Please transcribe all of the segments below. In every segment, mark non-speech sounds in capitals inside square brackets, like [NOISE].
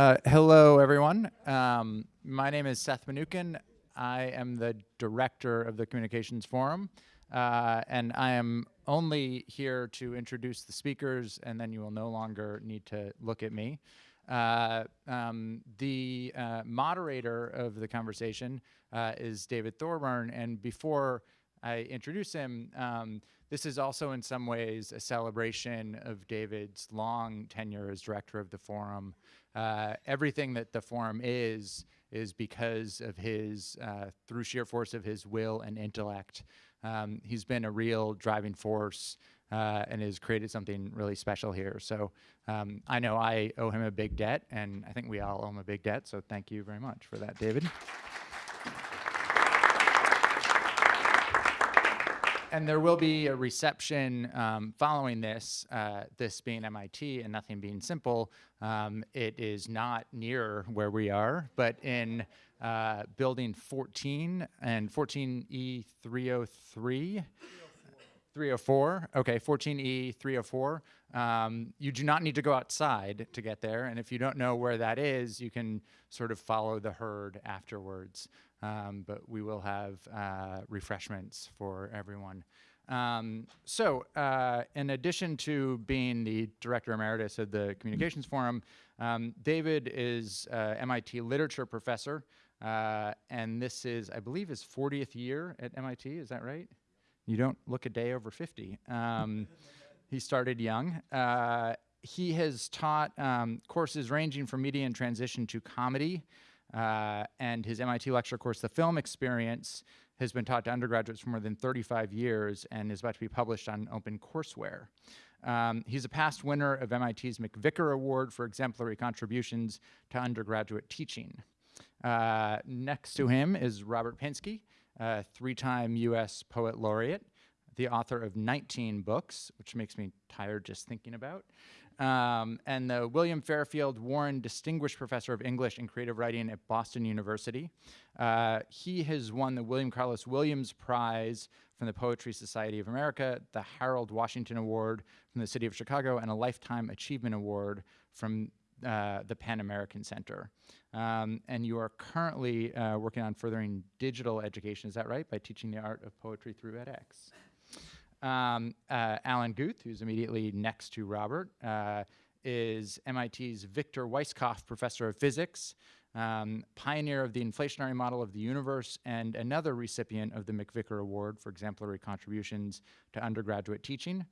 Uh, hello, everyone. Um, my name is Seth Mnookin. I am the director of the Communications Forum, uh, and I am only here to introduce the speakers, and then you will no longer need to look at me. Uh, um, the uh, moderator of the conversation uh, is David Thorburn, and before I introduce him, um, this is also in some ways a celebration of David's long tenure as director of the forum. Uh, everything that the forum is, is because of his, uh, through sheer force of his will and intellect. Um, he's been a real driving force uh, and has created something really special here. So um, I know I owe him a big debt, and I think we all owe him a big debt, so thank you very much for that, David. And there will be a reception um, following this, uh, this being MIT and nothing being simple. Um, it is not near where we are, but in uh, building 14 and 14E303. 304, okay, 14E 304. Um, you do not need to go outside to get there, and if you don't know where that is, you can sort of follow the herd afterwards um, but we will have uh, refreshments for everyone. Um, so uh, in addition to being the director emeritus of the Communications Forum, um, David is uh, MIT literature professor, uh, and this is, I believe, his 40th year at MIT, is that right? You don't look a day over 50. Um, he started young. Uh, he has taught um, courses ranging from media and transition to comedy, uh, and his MIT lecture course, The Film Experience, has been taught to undergraduates for more than 35 years and is about to be published on OpenCourseWare. Um, he's a past winner of MIT's MacVicar Award for exemplary contributions to undergraduate teaching. Uh, next to him is Robert Pinsky, three-time US Poet Laureate, the author of 19 books, which makes me tired just thinking about, um, and the William Fairfield Warren Distinguished Professor of English and Creative Writing at Boston University. Uh, he has won the William Carlos Williams Prize from the Poetry Society of America, the Harold Washington Award from the City of Chicago, and a Lifetime Achievement Award from uh, the PEN American Center. Um, and you are currently uh, working on furthering digital education, is that right, by teaching the art of poetry through edX? Um, uh, Alan Guth, who's immediately next to Robert, uh, is MIT's Victor Weisskopf Professor of Physics, um, pioneer of the inflationary model of the universe, and another recipient of the MacVicar Award for exemplary contributions to undergraduate teaching.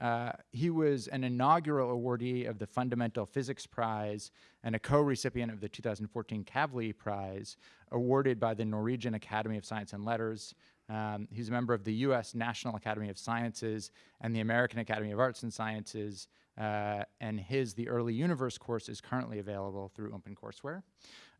Uh, he was an inaugural awardee of the Fundamental Physics Prize and a co-recipient of the 2014 Kavli Prize, awarded by the Norwegian Academy of Science and Letters, um, he's a member of the U.S. National Academy of Sciences and the American Academy of Arts and Sciences, uh, and his The Early Universe course is currently available through OpenCourseWare.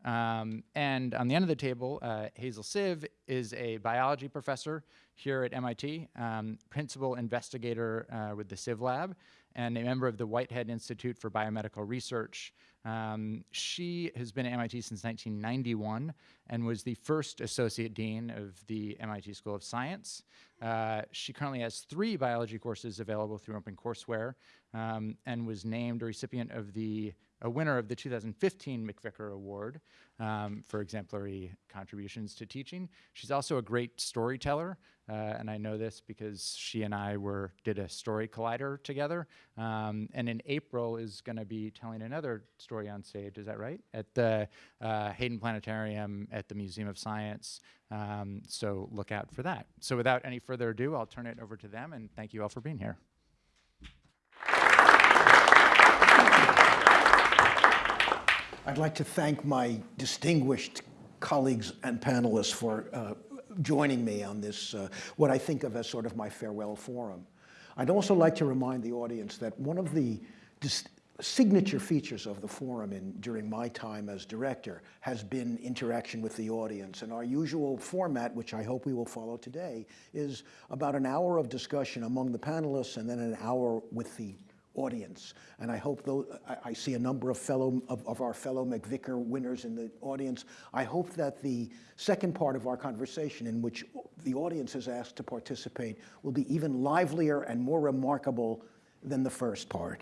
Um, and on the end of the table, uh, Hazel Sive is a biology professor here at MIT, um, principal investigator uh, with the Sive Lab, and a member of the Whitehead Institute for Biomedical Research, um, she has been at MIT since 1991 and was the first associate dean of the MIT School of Science. Uh, she currently has three biology courses available through OpenCourseWare um, and was named a recipient of the a winner of the 2015 MacVicar Award um, for exemplary contributions to teaching. She's also a great storyteller, uh, and I know this because she and I were did a story collider together. Um, and in April is going to be telling another story on stage. Is that right? At the uh, Hayden Planetarium at the Museum of Science. Um, so look out for that. So without any further ado, I'll turn it over to them, and thank you all for being here. I'd like to thank my distinguished colleagues and panelists for uh, joining me on this, uh, what I think of as sort of my farewell forum. I'd also like to remind the audience that one of the signature features of the forum in, during my time as director has been interaction with the audience. And our usual format, which I hope we will follow today, is about an hour of discussion among the panelists and then an hour with the audience. And I hope, though, I, I see a number of, fellow, of, of, our fellow MacVicar winners in the audience. I hope that the second part of our conversation in which the audience is asked to participate will be even livelier and more remarkable than the first part.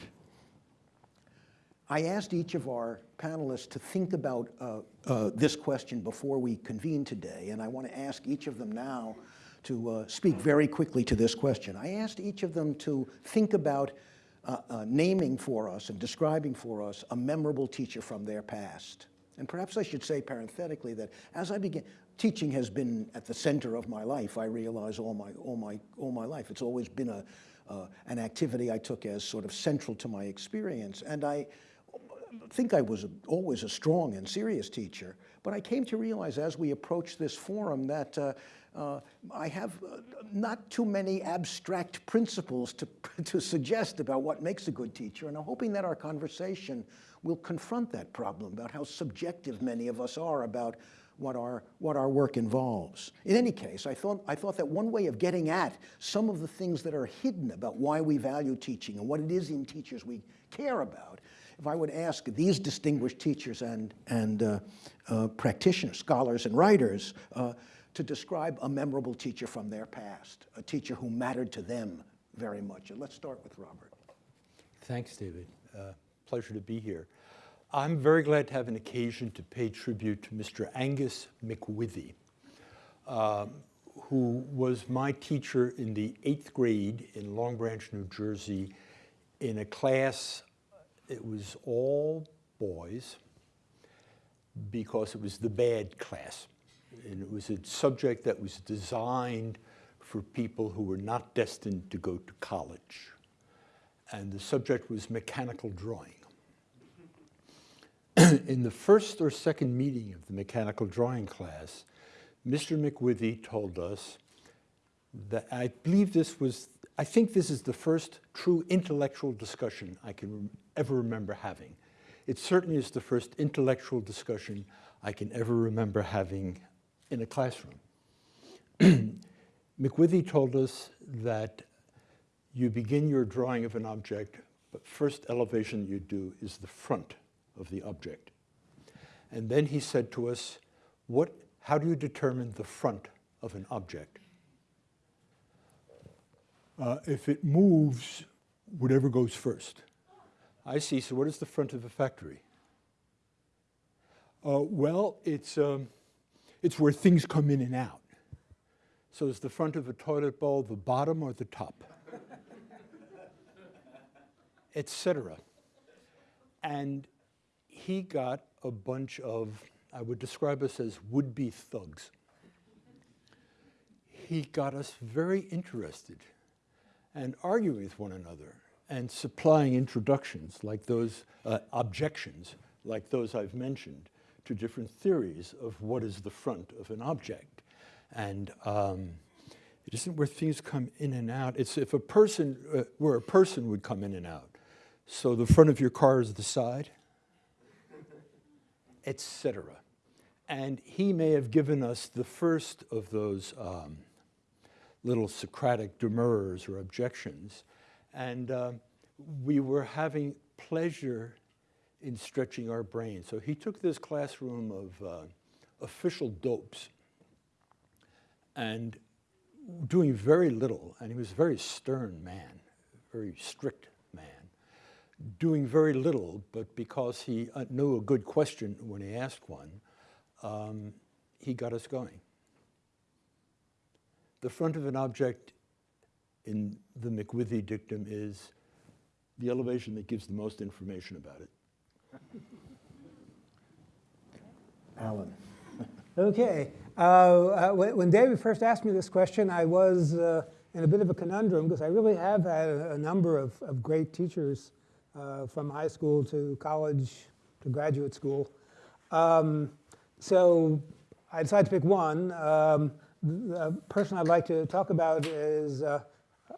I asked each of our panelists to think about uh, uh, this question before we convene today, and I want to ask each of them now to uh, speak very quickly to this question. I asked each of them to think about uh, uh, naming for us and describing for us a memorable teacher from their past. And perhaps I should say parenthetically that as I began, teaching has been at the center of my life, I realize all my, all my, all my life. It's always been a, uh, an activity I took as sort of central to my experience. And I think I was a, always a strong and serious teacher, but I came to realize as we approached this forum that uh, I have uh, not too many abstract principles to, [LAUGHS] to suggest about what makes a good teacher, and I'm hoping that our conversation will confront that problem about how subjective many of us are about what our, what our work involves. In any case, I thought, I thought that one way of getting at some of the things that are hidden about why we value teaching and what it is in teachers we care about, if I would ask these distinguished teachers and, and uh, uh, practitioners, scholars and writers, uh, to describe a memorable teacher from their past, a teacher who mattered to them very much. And let's start with Robert. Thanks, David. Uh, pleasure to be here. I'm very glad to have an occasion to pay tribute to Mr. Angus McWithy, um, who was my teacher in the eighth grade in Long Branch, New Jersey, in a class, it was all boys, because it was the bad class. And it was a subject that was designed for people who were not destined to go to college. And the subject was mechanical drawing. [CLEARS THROAT] in the first or second meeting of the mechanical drawing class, Mr. McWithy told us that I believe this was, I think this is the first true intellectual discussion I can ever remember having. It certainly is the first intellectual discussion I can ever remember having in a classroom. [CLEARS THROAT] McWithy told us that you begin your drawing of an object, but first elevation you do is the front of the object. And then he said to us, what, how do you determine the front of an object? Uh, if it moves, whatever goes first. I see, so what is the front of a factory? Uh, well, it's, um, it's where things come in and out. So is the front of a toilet bowl the bottom or the top? [LAUGHS] Etc. And he got a bunch of, I would describe us as would-be thugs. He got us very interested and arguing with one another and supplying introductions like those, uh, objections like those I've mentioned to different theories of what is the front of an object. And um, it isn't where things come in and out. It's if a person, uh, where a person would come in and out. So the front of your car is the side, [LAUGHS] etc. And he may have given us the first of those um, little Socratic demurs or objections. And uh, we were having pleasure in stretching our brains. So he took this classroom of uh, official dopes and doing very little, and he was a very stern man, very strict man, doing very little, but because he uh, knew a good question when he asked one, um, he got us going. The front of an object in the McWithy dictum is the elevation that gives the most information about it. Alan. Okay. Uh, uh, when David first asked me this question, I was uh, in a bit of a conundrum because I really have had a, number of, of, great teachers uh, from high school to college to graduate school. Um, so I decided to pick one. Um, the person I'd like to talk about is uh,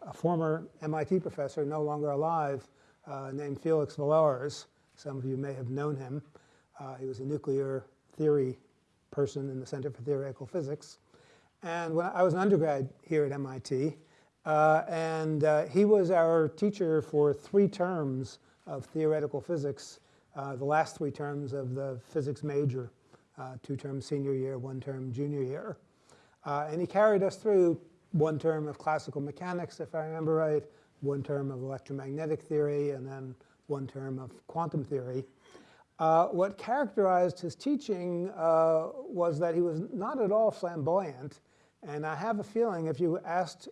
a former MIT professor, no longer alive, uh, named Felix Villars. Some of you may have known him. Uh, he was a nuclear theory person in the Center for Theoretical Physics. And when I was an undergrad here at MIT, uh, and uh, he was our teacher for three terms of theoretical physics, uh, the last three terms of the physics major, uh, two terms senior year, one term junior year. Uh, and he carried us through one term of classical mechanics, if I remember right, one term of electromagnetic theory, and then one term of quantum theory. Uh, what characterized his teaching uh, was that he was not at all flamboyant. And I have a feeling if you asked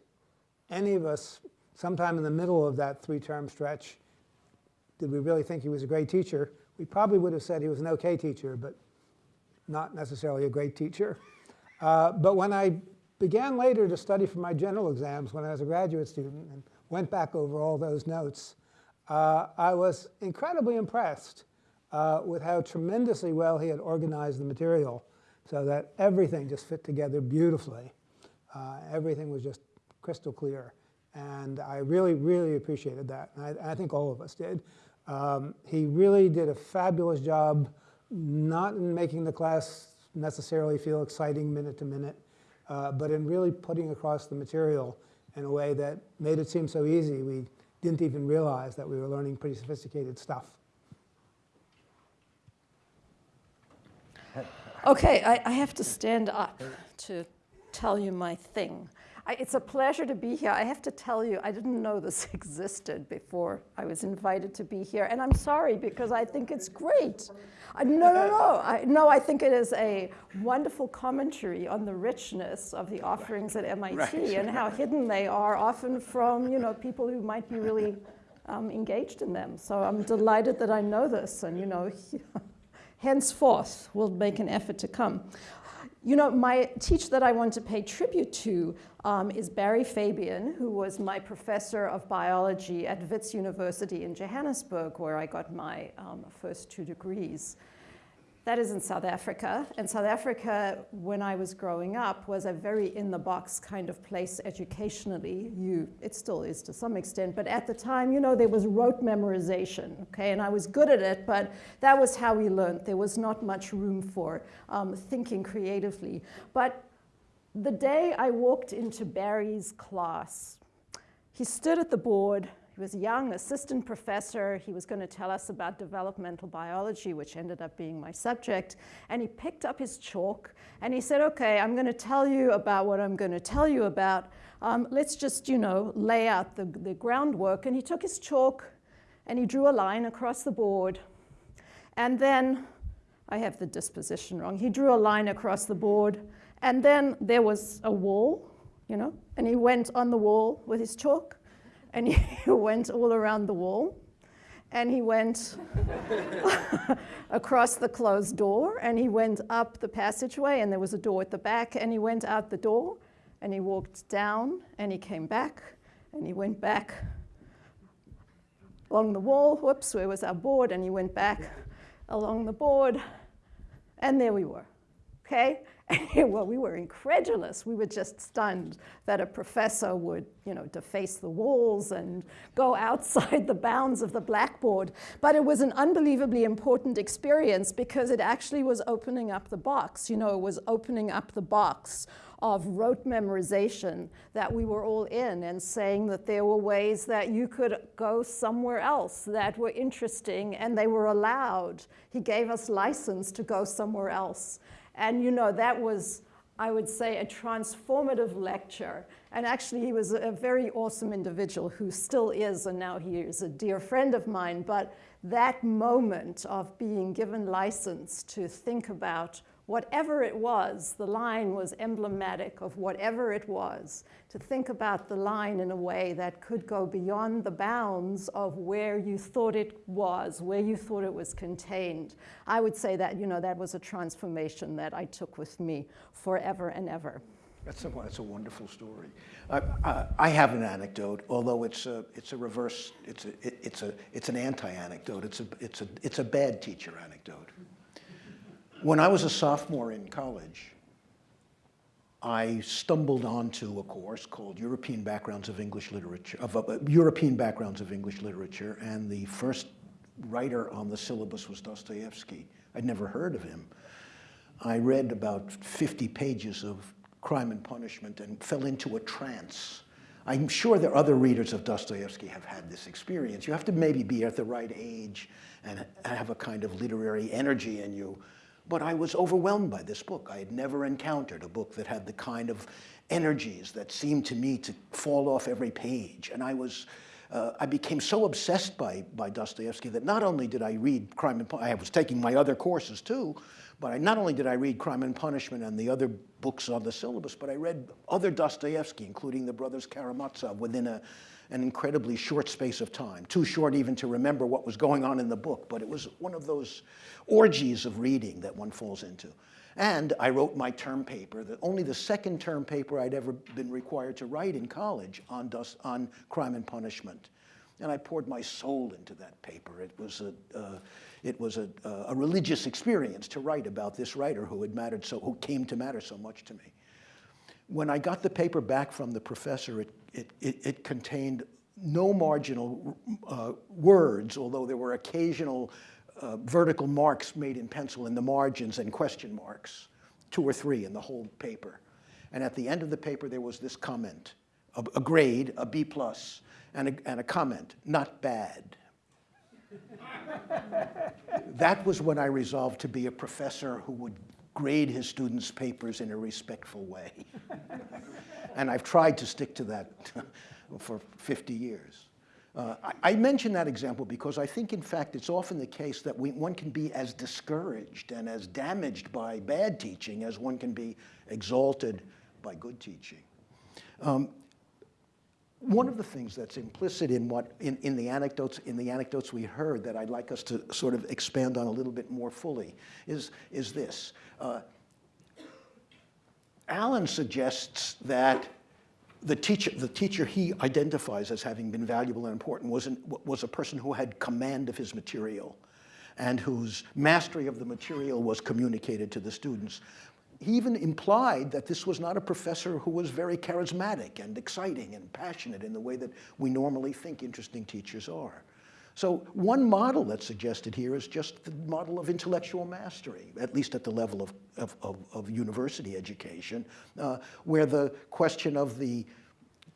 any of us sometime in the middle of that three-term stretch, did we really think he was a great teacher, we probably would have said he was an okay teacher, but not necessarily a great teacher. Uh, but when I began later to study for my general exams when I was a graduate student and went back over all those notes, uh, I was incredibly impressed uh, with how tremendously well he had organized the material so that everything just fit together beautifully. Uh, everything was just crystal clear. And I really, really appreciated that. And I, I think all of us did. Um, he really did a fabulous job, not in making the class necessarily feel exciting minute to minute, uh, but in really putting across the material in a way that made it seem so easy we didn't even realize that we were learning pretty sophisticated stuff. Okay, I, I have to stand up to tell you my thing. I, it's a pleasure to be here. I have to tell you, I didn't know this [LAUGHS] existed before I was invited to be here. And I'm sorry because I think it's great. I, no, no, no. I, no, I think it is a wonderful commentary on the richness of the offerings at MIT Right. [LAUGHS] and how hidden they are often from you know, people who might be really um, engaged in them. So I'm delighted that I know this and you know, [LAUGHS] henceforth will make an effort to come. You know, my teacher that I want to pay tribute to um, is Barry Fabian, who was my professor of biology at Wits University in Johannesburg, where I got my um, first two degrees. That is in South Africa. And South Africa, when I was growing up, was a very in-the-box kind of place educationally. You, it still is to some extent, but at the time, you know, there was rote memorization, okay? And I was good at it, but that was how we learned. There was not much room for um, thinking creatively. But the day I walked into Barry's class, he stood at the board. He was a young assistant professor. He was going to tell us about developmental biology, which ended up being my subject. And he picked up his chalk and he said, okay, I'm going to tell you about what I'm going to tell you about. Um, let's just, you know, lay out the, the groundwork. And he took his chalk and he drew a line across the board. And then, I have the disposition wrong, he drew a line across the board. And then there was a wall, you know, and he went on the wall with his chalk and he [LAUGHS] went all around the wall and he went [LAUGHS] across the closed door and he went up the passageway and there was a door at the back and he went out the door and he walked down and he came back and he went back along the wall. Whoops where was our board? And he went back along the board and there we were okay [LAUGHS] well, we were incredulous. We were just stunned that a professor would, you know, deface the walls and go outside the bounds of the blackboard. But it was an unbelievably important experience because it actually was opening up the box. You know, it was opening up the box of rote memorization that we were all in and saying that there were ways that you could go somewhere else that were interesting and they were allowed. He gave us license to go somewhere else. And you know, that was, I would say, a transformative lecture. And actually, he was a very awesome individual who still is, and now he is a dear friend of mine. But that moment of being given license to think about whatever it was, the line was emblematic of whatever it was, to think about the line in a way that could go beyond the bounds of where you thought it was, where you thought it was contained. I would say that, you know, that was a transformation that I took with me forever and ever. That's a, that's a wonderful story. Uh, uh, I have an anecdote, although it's a, it's a reverse, it's, a, it, it's, a, it's an anti-anecdote. It's a, it's, a, it's a bad teacher anecdote. When I was a sophomore in college, I stumbled onto a course called European Backgrounds of English Literature, of, uh, European Backgrounds of English Literature, and the first writer on the syllabus was Dostoevsky. I'd never heard of him. I read about 50 pages of Crime and Punishment and fell into a trance. I'm sure that other readers of Dostoevsky have had this experience. You have to maybe be at the right age and have a kind of literary energy in you. But I was overwhelmed by this book. I had never encountered a book that had the kind of energies that seemed to me to fall off every page. And I was uh, I became so obsessed by, by Dostoevsky that not only did I read Crime and Punishment, I was taking my other courses too, but I, not only did I read Crime and Punishment and the other books on the syllabus, but I read other Dostoevsky, including the brothers Karamazov, within a, an incredibly short space of time. Too short even to remember what was going on in the book, but it was one of those orgies of reading that one falls into. And I wrote my term paper, the, only the second term paper I'd ever been required to write in college on, dust, on crime and punishment. And I poured my soul into that paper. It was a, uh, it was a, a religious experience to write about this writer who had mattered so, who came to matter so much to me. When I got the paper back from the professor, it, it, it, it contained no marginal uh, words, although there were occasional uh, vertical marks made in pencil in the margins and question marks, two or three in the whole paper. And at the end of the paper, there was this comment, a, a grade, a B plus, and a, and a comment, not bad. [LAUGHS] that was when I resolved to be a professor who would grade his students' papers in a respectful way. [LAUGHS] and I've tried to stick to that [LAUGHS] for 50 years. Uh, I, I, mention that example because I think, in fact, it's often the case that we, one can be as discouraged and as damaged by bad teaching as one can be exalted by good teaching. Um, one of the things that's implicit in what in, in the anecdotes in the anecdotes we heard that I'd like us to sort of expand on a little bit more fully is is this. Uh, Alan suggests that the teacher, the teacher he identifies as having been valuable and important was, an, was a person who had command of his material and whose mastery of the material was communicated to the students. He even implied that this was not a professor who was very charismatic and exciting and passionate in the way that we normally think interesting teachers are. So one model that's suggested here is just the model of intellectual mastery, at least at the level of, of, of, of university education, uh, where the question of the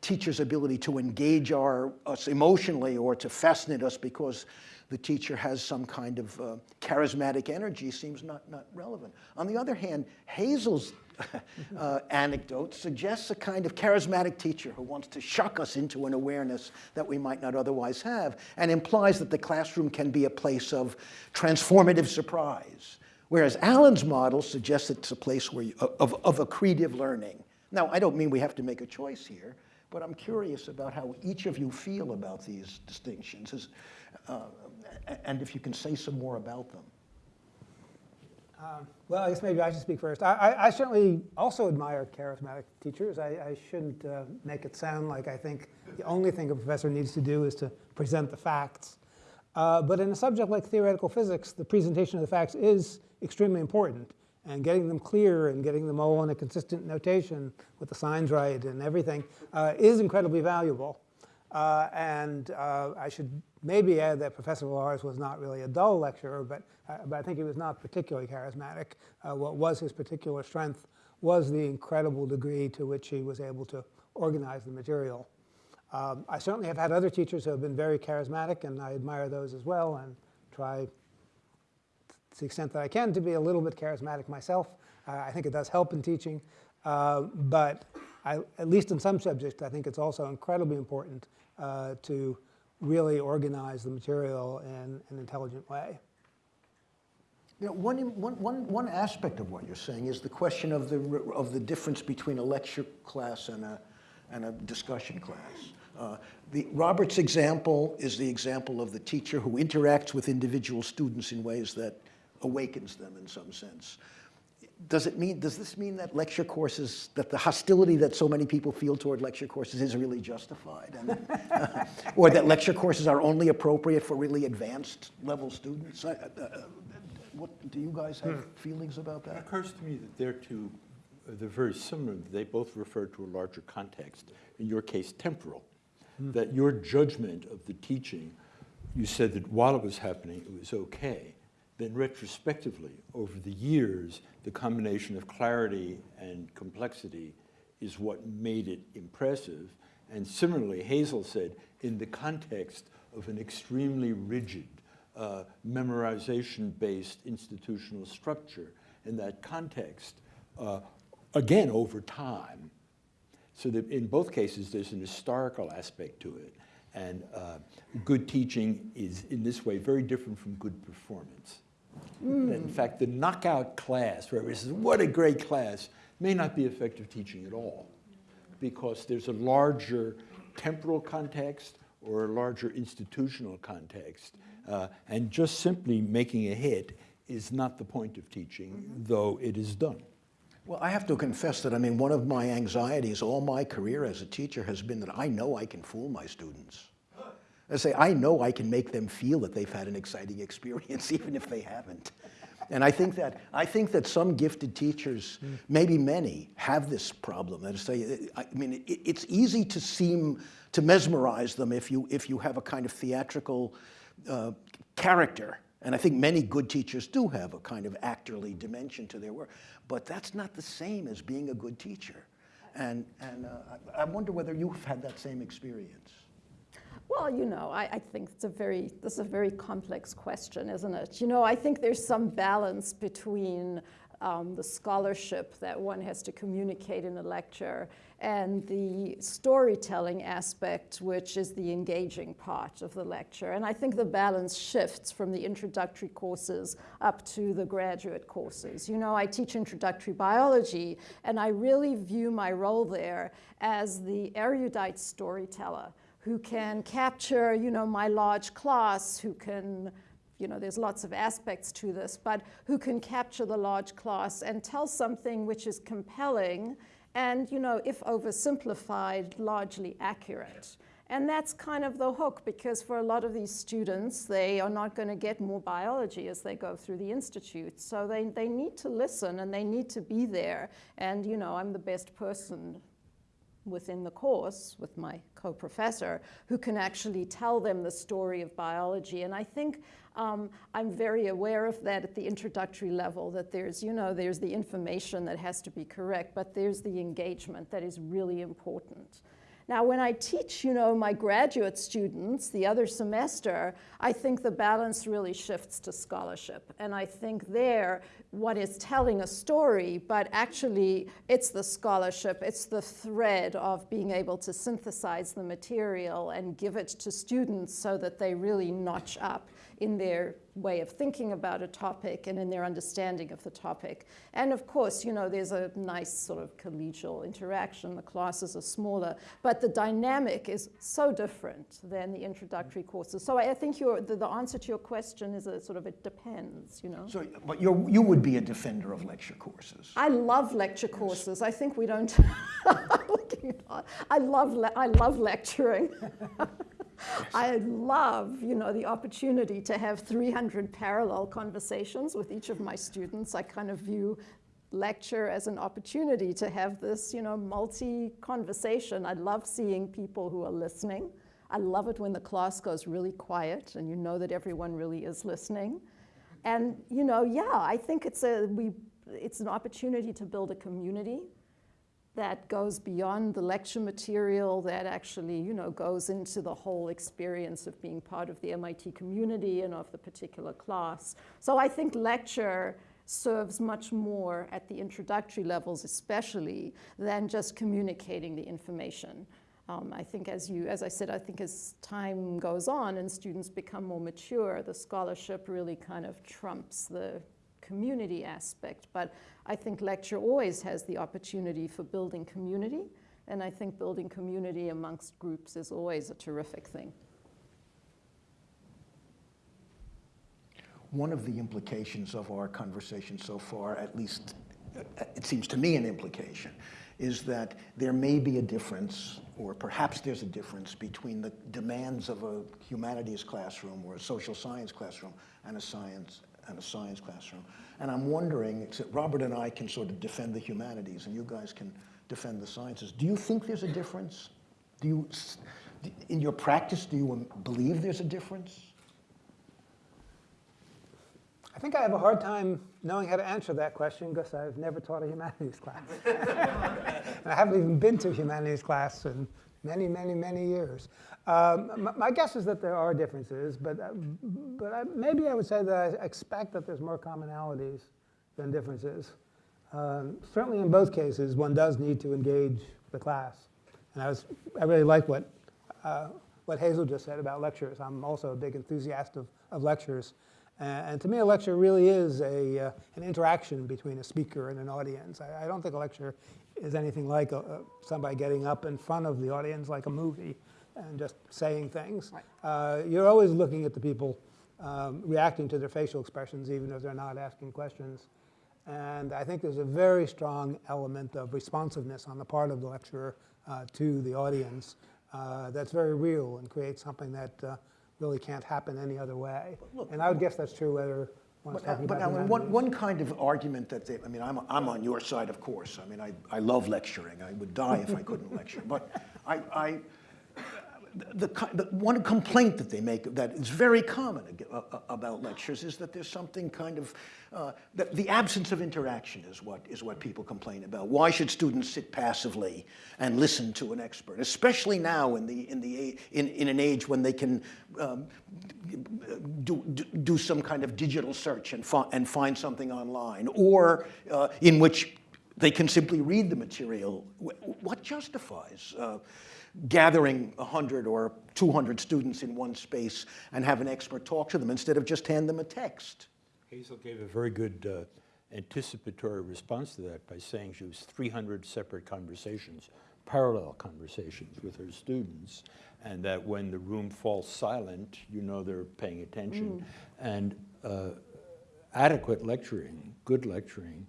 teacher's ability to engage our, us emotionally or to fascinate us because the teacher has some kind of uh, charismatic energy seems not, not relevant. On the other hand, Hazel's [LAUGHS] uh, anecdote suggests a kind of charismatic teacher who wants to shock us into an awareness that we might not otherwise have and implies that the classroom can be a place of transformative surprise. Whereas Alan's model suggests it's a place where you, of, of accretive learning. Now, I don't mean we have to make a choice here, but I'm curious about how each of you feel about these distinctions, Is, uh, and if you can say some more about them. Um, well, I guess maybe I should speak first. I, I, I certainly also admire charismatic teachers. I, I shouldn't uh, make it sound like I think the only thing a professor needs to do is to present the facts. Uh, but in a subject like theoretical physics, the presentation of the facts is extremely important. And getting them clear and getting them all in a consistent notation with the signs right and everything uh, is incredibly valuable. Uh, and uh, I should maybe add that Professor Villars was not really a dull lecturer, but, uh, but I think he was not particularly charismatic. Uh, what was his particular strength was the incredible degree to which he was able to organize the material. Um, I certainly have had other teachers who have been very charismatic, and I admire those as well, and try to the extent that I can to be a little bit charismatic myself. Uh, I think it does help in teaching, uh, but I, at least in some subjects, I think it's also incredibly important uh, to really organize the material in an intelligent way. You know, one, one, one, aspect of what you're saying is the question of the, of the difference between a lecture class and a, and a discussion class. Uh, the, Robert's example is the example of the teacher who interacts with individual students in ways that awakens them in some sense does it mean, does this mean that lecture courses, that the hostility that so many people feel toward lecture courses is really justified? And, uh, [LAUGHS] or that lecture courses are only appropriate for really advanced level students? Uh, uh, what, do you guys have hmm. feelings about that? It occurs to me that they're two, they're very similar. They both refer to a larger context, in your case, temporal. Hmm. That your judgment of the teaching, you said that while it was happening, it was okay then retrospectively, over the years, the combination of clarity and complexity is what made it impressive. And similarly, Hazel said, in the context of an extremely rigid, uh, memorization-based institutional structure, in that context, uh, again, over time. So that in both cases, there's an historical aspect to it. And uh, good teaching is, in this way, very different from good performance. That, In fact, the knockout class, where everybody says, what a great class, may not be effective teaching at all because there's a larger temporal context or a larger institutional context. Uh, and just simply making a hit is not the point of teaching, though it is done. Well, I have to confess that, I mean, one of my anxieties all my career as a teacher has been that I know I can fool my students. I say, I know I can make them feel that they've had an exciting experience, [LAUGHS] even if they haven't. And I think that, I think that some gifted teachers, maybe many, have this problem. That is, say, I mean, it, it's easy to seem, to mesmerize them if you, if you have a kind of theatrical uh, character. And I think many good teachers do have a kind of actorly dimension to their work. But that's not the same as being a good teacher. And, and uh, I, I wonder whether you've had that same experience. Well, you know, I, I think it's a very, this is a very complex question, isn't it? You know, I think there's some balance between um, the scholarship that one has to communicate in a lecture and the storytelling aspect, which is the engaging part of the lecture. And I think the balance shifts from the introductory courses up to the graduate courses. You know, I teach introductory biology, and I really view my role there as the erudite storyteller who can capture, you know, my large class, who can, you know, there's lots of aspects to this, but who can capture the large class and tell something which is compelling and, you know, if oversimplified, largely accurate. And that's kind of the hook because for a lot of these students, they are not going to get more biology as they go through the institute. So they, they need to listen and they need to be there. And, you know, I'm the best person within the course with my co-professor who can actually tell them the story of biology. And I think um, I'm very aware of that at the introductory level, that there's, you know, there's the information that has to be correct, but there's the engagement that is really important. Now, when I teach, you know, my graduate students the other semester, I think the balance really shifts to scholarship. And I think there, one is telling a story, but actually it's the scholarship, it's the thread of being able to synthesize the material and give it to students so that they really notch up in their way of thinking about a topic and in their understanding of the topic. And of course, you know, there's a nice sort of collegial interaction. The classes are smaller, but the dynamic is so different than the introductory courses. So I think your, the, the answer to your question is a sort of it depends, you know. So, but you're, you would be a defender of lecture courses. I love lecture courses. I think we don't. [LAUGHS] I love I love lecturing. [LAUGHS] I love, you know, the opportunity to have 300 parallel conversations with each of my students. I kind of view lecture as an opportunity to have this, you know, multi-conversation. I love seeing people who are listening. I love it when the class goes really quiet and you know that everyone really is listening. And, you know, yeah, I think it's a, we, it's an opportunity to build a community that goes beyond the lecture material, that actually, you know, goes into the whole experience of being part of the MIT community and of the particular class. So I think lecture serves much more at the introductory levels especially than just communicating the information. Um, I think as you, as I said, I think as time goes on and students become more mature, the scholarship really kind of trumps the community aspect. But I think lecture always has the opportunity for building community. And I think building community amongst groups is always a terrific thing. One of the implications of our conversation so far, at least uh, it seems to me an implication, is that there may be a difference, or perhaps there's a difference between the demands of a humanities classroom or a social science classroom and a science and a science classroom. And I'm wondering, except Robert and I can sort of defend the humanities and you guys can defend the sciences. Do you think there's a difference? Do you, in your practice, do you um, believe there's a difference? I think I have a hard time knowing how to answer that question because I've never taught a humanities [LAUGHS] class. [LAUGHS] and I haven't even been to a humanities class many, many, many years. Um, my, guess is that there are differences, but, uh, but I, maybe I would say that I expect that there's more commonalities than differences. Um, certainly in both cases, one does need to engage the class. And I, was, I really like what, uh, what Hazel just said about lectures. I'm also a big enthusiast of, of lectures. Uh, and to me, a lecture really is a, uh, an interaction between a speaker and an audience. I, I don't think a lecture is anything like a, a, somebody getting up in front of the audience like a movie and just saying things. Uh, you're always looking at the people um, reacting to their facial expressions, even if they're not asking questions. And I think there's a very strong element of responsiveness on the part of the lecturer uh, to the audience uh, that's very real and creates something that uh, really can't happen any other way. and I would guess that's true whether But now, talking but one, one kind of argument that they, I mean, I'm, I'm on your side, of course. I mean, I, I love lecturing. I would die if I couldn't lecture. But I, I, the, the one complaint that they make that is very common a- a- about lectures is that there's something kind of uh, that the absence of interaction is what is what people complain about. Why should students sit passively and listen to an expert, especially now in the in the in, in an age when they can um, do, do, do some kind of digital search and, fi- and find something online, or uh, in which they can simply read the material. What justifies uh, gathering 100 or 200 students in one space and have an expert talk to them instead of just hand them a text? Hazel gave a very good uh, anticipatory response to that by saying she was 300 separate conversations, parallel conversations with her students, and that when the room falls silent, you know they're paying attention. And uh, adequate lecturing, good lecturing,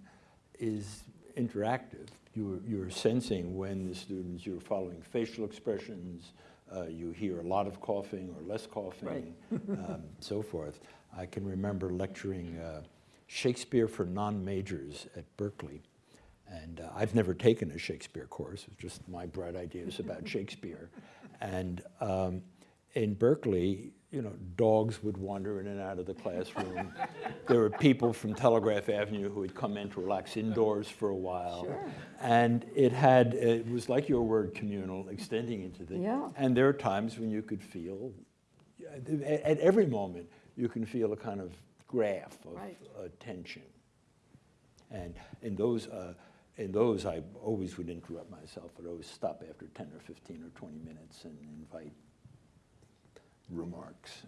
is interactive. You're, you're sensing when the students, you're following facial expressions, uh, you hear a lot of coughing or less coughing, [LAUGHS] um, so forth. I can remember lecturing uh, Shakespeare for non-majors at Berkeley. And uh, I've never taken a Shakespeare course, it's just my bright ideas about [LAUGHS] Shakespeare. And um, in Berkeley, you know, dogs would wander in and out of the classroom. there were people from Telegraph Avenue who would come in to relax indoors for a while. And it had, it was like your word communal, extending into the, Yeah. and there are times when you could feel, at, at every moment, you can feel a kind of graph of Right. uh, tension. And in those, uh, in those, I always would interrupt myself. I'd always stop after 10 or 15 or 20 minutes and invite remarks.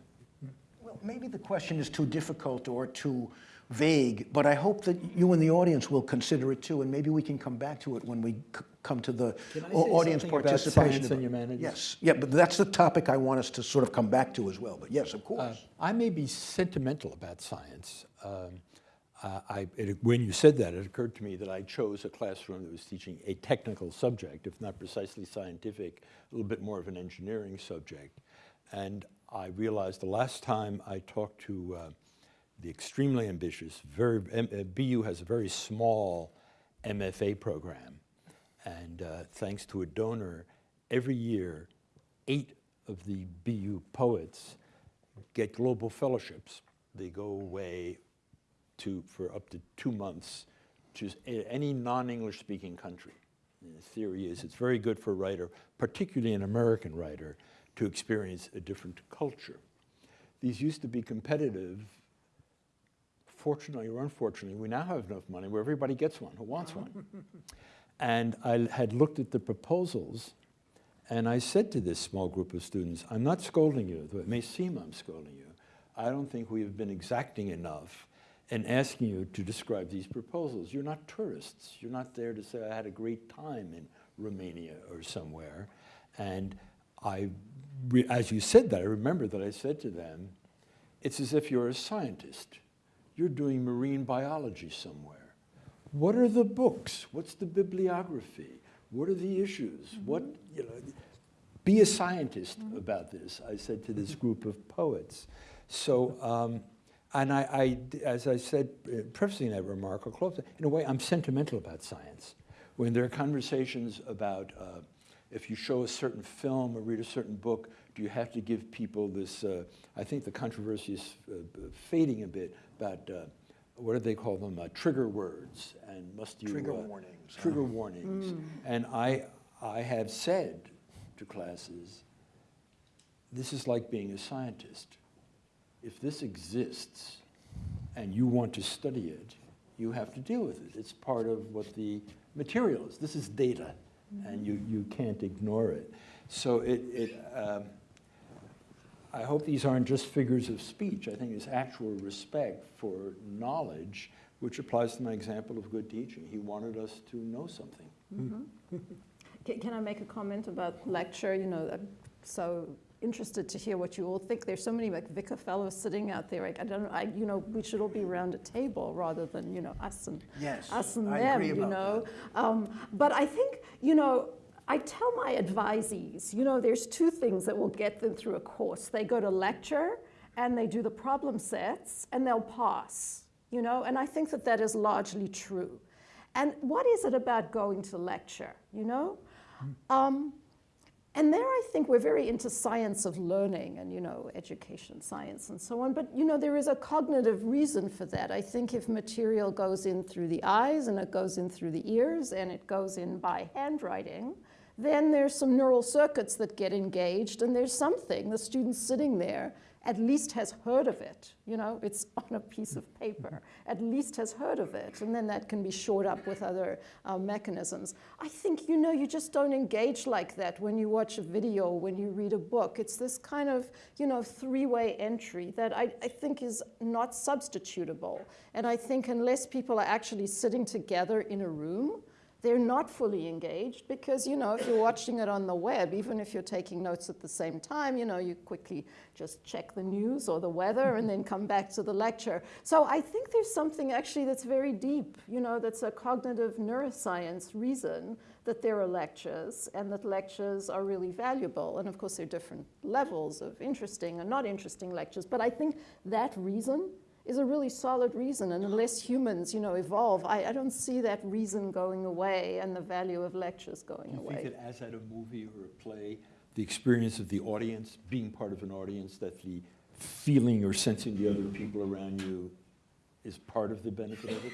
Well, maybe the question is too difficult or too vague, but I hope that you and the audience will consider it too, and maybe we can come back to it when we c- come to the Can I say audience something about participation. and humanities? Yes, yeah, but that's the topic I want us to sort of come back to as well, but yes, of Uh, course. I may be sentimental about science. Um, uh, I, it, when you said that, it occurred to me that I chose a classroom that was teaching a technical subject, if not precisely scientific, a little bit more of an engineering subject. And I realized the last time I talked to uh, the extremely ambitious, very, M- uh, BU has a very small MFA program. And uh, thanks to a donor, every year, eight of the BU poets get global fellowships. They go away to, for up to two months to any non-English speaking country. And the theory is it's very good for a writer, particularly an American writer, to experience a different culture. These used to be competitive. Fortunately or unfortunately, we now have enough money where everybody gets one who wants one. [LAUGHS] And I had looked at the proposals and I said to this small group of students, I'm not scolding you, though it may seem I'm scolding you. I don't think we have been exacting enough in asking you to describe these proposals. You're not tourists. You're not there to say, I had a great time in Romania or somewhere. And I, as you said that, I remember that I said to them, it's as if you're a scientist. You're doing marine biology somewhere. What are the books? What's the bibliography? What are the issues? What, you know, be a scientist about this, I said to this group of poets. So, um, and I, I, as I said, uh, prefacing that remark, I'll close in a way, I'm sentimental about science. When there are conversations about uh, if you show a certain film or read a certain book, do you have to give people this? Uh, I think the controversy is uh, fading a bit about uh, what do they call them? Uh, trigger words, and must you Trigger uh, warnings, Trigger warnings, and I, I have said to classes, this is like being a scientist. If this exists, and you want to study it, you have to deal with it. It's part of what the material is. This is data, and you, you can't ignore it. So it, it um, I hope these aren't just figures of speech. I think it's actual respect for knowledge, which applies to my example of good teaching. He wanted us to know something. [LAUGHS] Can, can I make a comment about lecture? You know, I'm so interested to hear what you all think. There's so many MacVicar fellows sitting out there. Like, I don't know, I, you know, we should all be around a table rather than, you know, us and Yes, us and I them, you know. Um, but I think, you know, I tell my advisees, you know, there's two things that will get them through a course. They go to lecture and they do the problem sets and they'll pass, you know, and I think that that is largely true. And what is it about going to lecture, you know? Um, and there I think we're very into science of learning and, you know, education science and so on. But, you know, there is a cognitive reason for that. I think if material goes in through the eyes and it goes in through the ears and it goes in by handwriting, then there's some neural circuits that get engaged and there's something, the student's sitting there at least has heard of it. You know, it's [LAUGHS] on a piece of paper, at least has heard of it. And then that can be shored up with other uh, mechanisms. I think, you know, you just don't engage like that when you watch a video, when you read a book. It's this kind of, you know, three-way entry that I, I think is not substitutable. And I think unless people are actually sitting together in a room, they're not fully engaged because, you know, if you're watching it on the web, even if you're taking notes at the same time, you know, you quickly just check the news or the weather and then come back to the lecture. So I think there's something actually that's very deep, you know, that's a cognitive neuroscience reason that there are lectures and that lectures are really valuable. And of course, there are different levels of interesting and not interesting lectures. But I think that reason is a really solid reason. And unless humans, you know, evolve, I, I don't see that reason going away and the value of lectures going away. Do you away. think that as at a movie or a play, the experience of the audience, being part of an audience, that the feeling or sensing the other people around you is part of the benefit of it?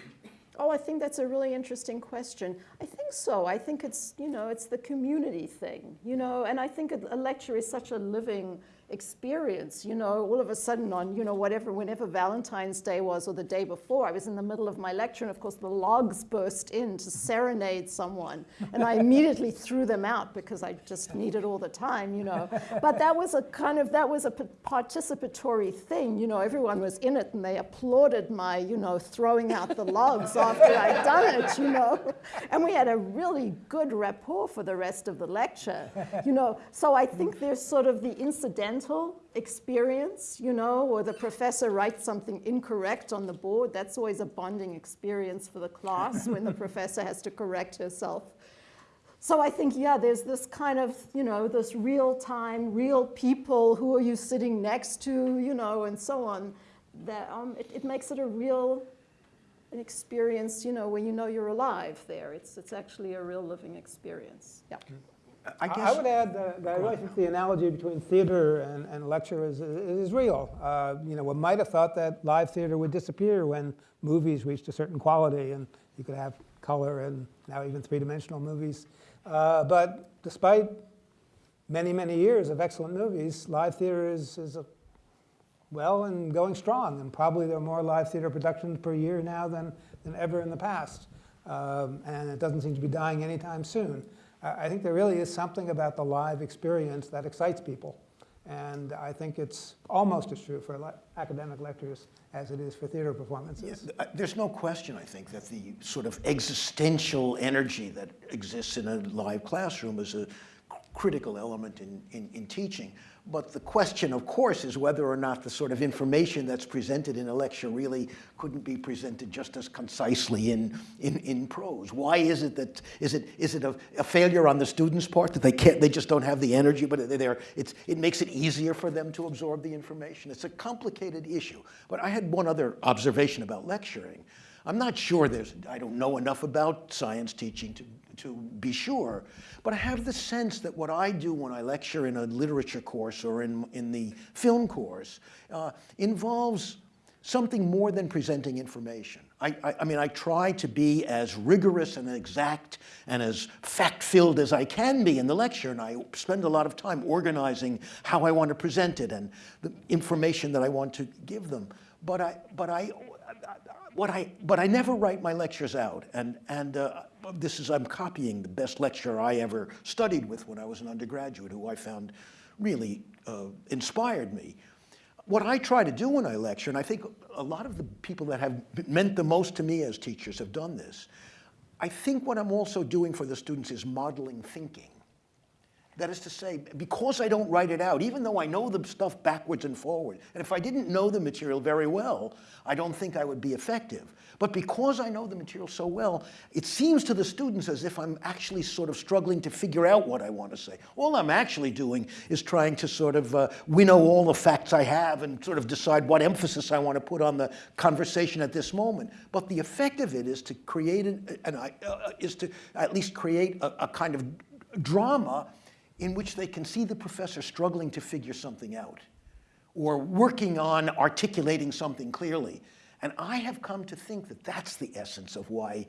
Oh, I think that's a really interesting question. I think so. I think it's, you know, it's the community thing, you know, and I think a, a lecture is such a living experience, you know, all of a sudden on, you know, whatever, whenever Valentine's Day was or the day before, I was in the middle of my lecture and of course the logs burst in to serenade someone and I immediately [LAUGHS] threw them out because I just need it all the time, you know. But that was a kind of, that was a participatory thing, you know, everyone was in it and they applauded my, you know, throwing out the logs after I'd done it, you know. And we had a really good rapport for the rest of the lecture, you know. So I think there's sort of the incidental experience, you know, or the professor writes something incorrect on the board. That's always a bonding experience for the class [LAUGHS] when the professor has to correct herself. So I think, yeah, there's this kind of, you know, this real time, real people, who are you sitting next to, you know, and so on. That um, it, it makes it a real an experience, you know, where you know you're alive there. It's, it's actually a real living experience. Yeah. I guess. I would add that that I really think the analogy between theater and, and lecture is, is real. Uh, you know, one might have thought that live theater would disappear when movies reached a certain quality and you could have color and now even three-dimensional movies. Uh, but despite many, many years of excellent movies, live theater is, is a, well and going strong. And probably there are more live theater productions per year now than, than ever in the past. Um, and it doesn't seem to be dying anytime soon. I think there really is something about the live experience that excites people. And I think it's almost as true for academic lectures as it is for theater performances. Uh, There's no question, I think, that the sort of existential energy that exists in a live classroom is a critical element in, in, in teaching. But the question, of course, is whether or not the sort of information that's presented in a lecture really couldn't be presented just as concisely in, in, in prose. Why is it that, is it, is it a, a failure on the student's part that they can't, they just don't have the energy, but they're, it's, it makes it easier for them to absorb the information? It's a complicated issue. But I had one other observation about lecturing. I'm not sure there's, I don't know enough about science teaching to, to be sure, but I have the sense that what I do when I lecture in a literature course or in, in the film course uh, involves something more than presenting information. I, I, I mean, I try to be as rigorous and exact and as fact-filled as I can be in the lecture, and I spend a lot of time organizing how I want to present it and the information that I want to give them. But I, but I, what I, but I never write my lectures out, and, and uh, this is, I'm copying the best lecturer I ever studied with when I was an undergraduate, who I found really uh, inspired me. What I try to do when I lecture, and I think a lot of the people that have meant the most to me as teachers have done this, I think what I'm also doing for the students is modeling thinking. That is to say, because I don't write it out, even though I know the stuff backwards and forward, and if I didn't know the material very well, I don't think I would be effective. But because I know the material so well, it seems to the students as if I'm actually sort of struggling to figure out what I want to say. All I'm actually doing is trying to sort of uh, winnow all the facts I have and sort of decide what emphasis I want to put on the conversation at this moment. But the effect of it is to create an, an uh, is to at least create a, a kind of drama in which they can see the professor struggling to figure something out or working on articulating something clearly. And I have come to think that that's the essence of why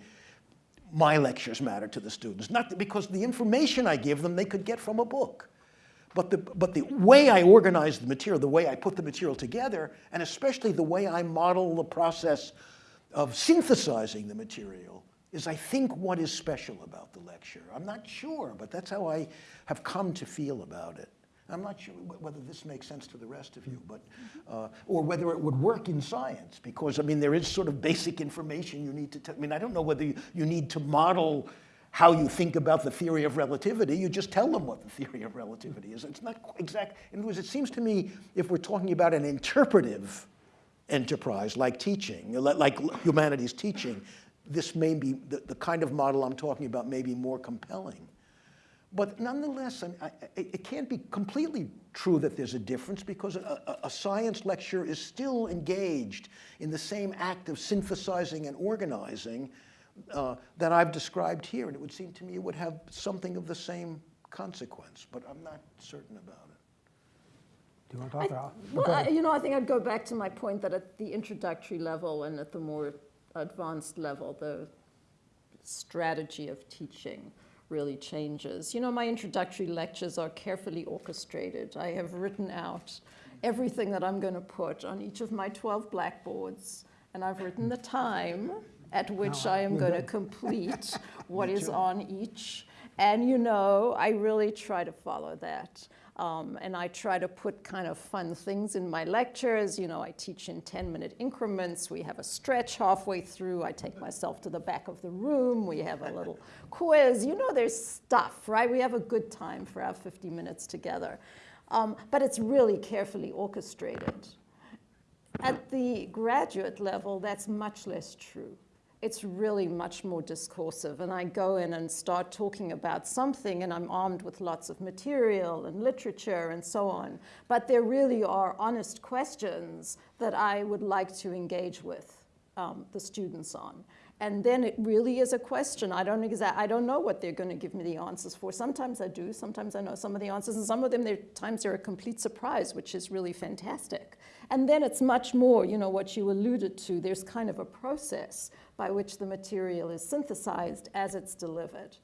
my lectures matter to the students. Not because the information I give them they could get from a book, but the, but the way I organize the material, the way I put the material together, and especially the way I model the process of synthesizing the material is I think what is special about the lecture. I'm not sure, but that's how I have come to feel about it. I'm not sure whether this makes sense to the rest of you, but, uh, or whether it would work in science, because, I mean, there is sort of basic information you need to, tell. I mean, I don't know whether you, you need to model how you think about the theory of relativity. You just tell them what the theory of relativity is. It's not exact. In other words, it seems to me if we're talking about an interpretive enterprise like teaching, like humanities teaching, this may be, the, the kind of model I'm talking about may be more compelling. But nonetheless, I, I, it can't be completely true that there's a difference because a, a, a, science lecture is still engaged in the same act of synthesizing and organizing uh, that I've described here. And it would seem to me it would have something of the same consequence, but I'm not certain about it. Do you want to talk about it? Well, I, you know, I think I'd go back to my point that at the introductory level and at the more advanced level, the strategy of teaching really changes. You know, my introductory lectures are carefully orchestrated. I have written out everything that I'm going to put on each of my 12 blackboards, and I've written the time at which I am going to complete [LAUGHS] what is on each. And you know, I really try to follow that. Um, and I try to put kind of fun things in my lectures. You know, I teach in 10 minute increments. We have a stretch halfway through. I take myself to the back of the room. We have a little [LAUGHS] quiz. You know, there's stuff, right? We have a good time for our 50 minutes together. Um, but it's really carefully orchestrated. At the graduate level, that's much less true it's really much more discursive. And I go in and start talking about something, and I'm armed with lots of material and literature and so on. But there really are honest questions that I would like to engage with um, the students on. And then it really is a question. I don't, exa- I don't know what they're going to give me the answers for. Sometimes I do. Sometimes I know some of the answers. And some of them, there times they're a complete surprise, which is really fantastic. And then it's much more, you know, what you alluded to. There's kind of a process by which the material is synthesized as it's delivered.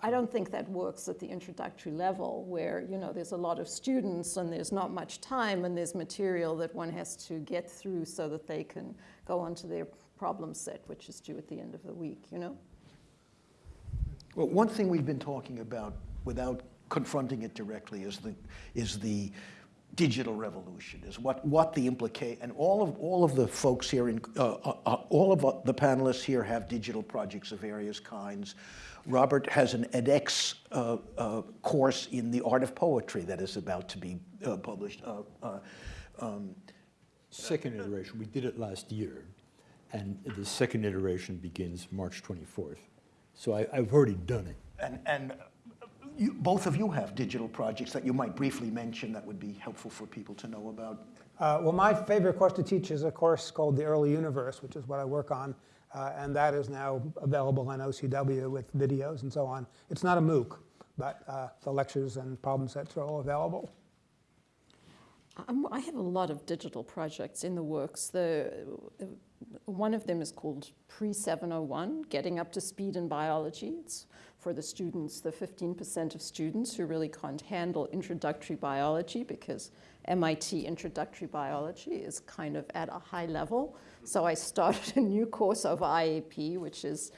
I don't think that works at the introductory level where, you know, there's a lot of students and there's not much time and there's material that one has to get through so that they can go on to their problem set, which is due at the end of the week, you know? Well, one thing we've been talking about without confronting it directly is the, is the digital revolution, is what, what the implicate, and all of, all of the folks here, in, uh, uh, uh all of uh, the panelists here have digital projects of various kinds. Robert has an edX uh, uh, course in the art of poetry that is about to be published. Um, Second iteration, we did it last year, and the second iteration begins March 24th. So I, have already done it. And, and you, both of you have digital projects that you might briefly mention that would be helpful for people to know about. Uh, well, my favorite course to teach is a course called The Early Universe, which is what I work on. Uh, and that is now available on OCW with videos and so on. It's not a MOOC, but uh, the lectures and problem sets are all available. Um, I have a lot of digital projects in the works. The, one of them is called Pre-701, Getting Up to Speed in Biology. It's for the students, the 15% of students who really can't handle introductory biology because MIT introductory biology is kind of at a high level. So I started a new course of IAP, which is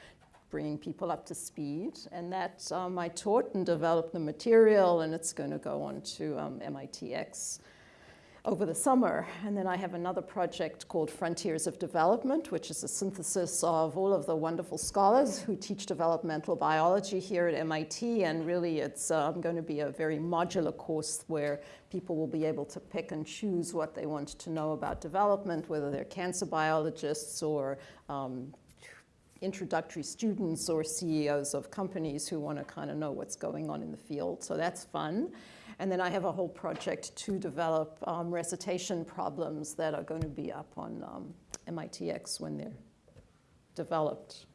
bringing people up to speed. And that um, I taught and developed the material, and it's going to go on to um, MITx over the summer. And then I have another project called Frontiers of Development, which is a synthesis of all of the wonderful scholars who teach developmental biology here at MIT. And really, it's um, going to be a very modular course where people will be able to pick and choose what they want to know about development, whether they're cancer biologists or um, introductory students or CEOs of companies who want to kind of know what's going on in the field. So that's fun. And then I have a whole project to develop um, recitation problems that are going to be up on um, MITx when they're developed.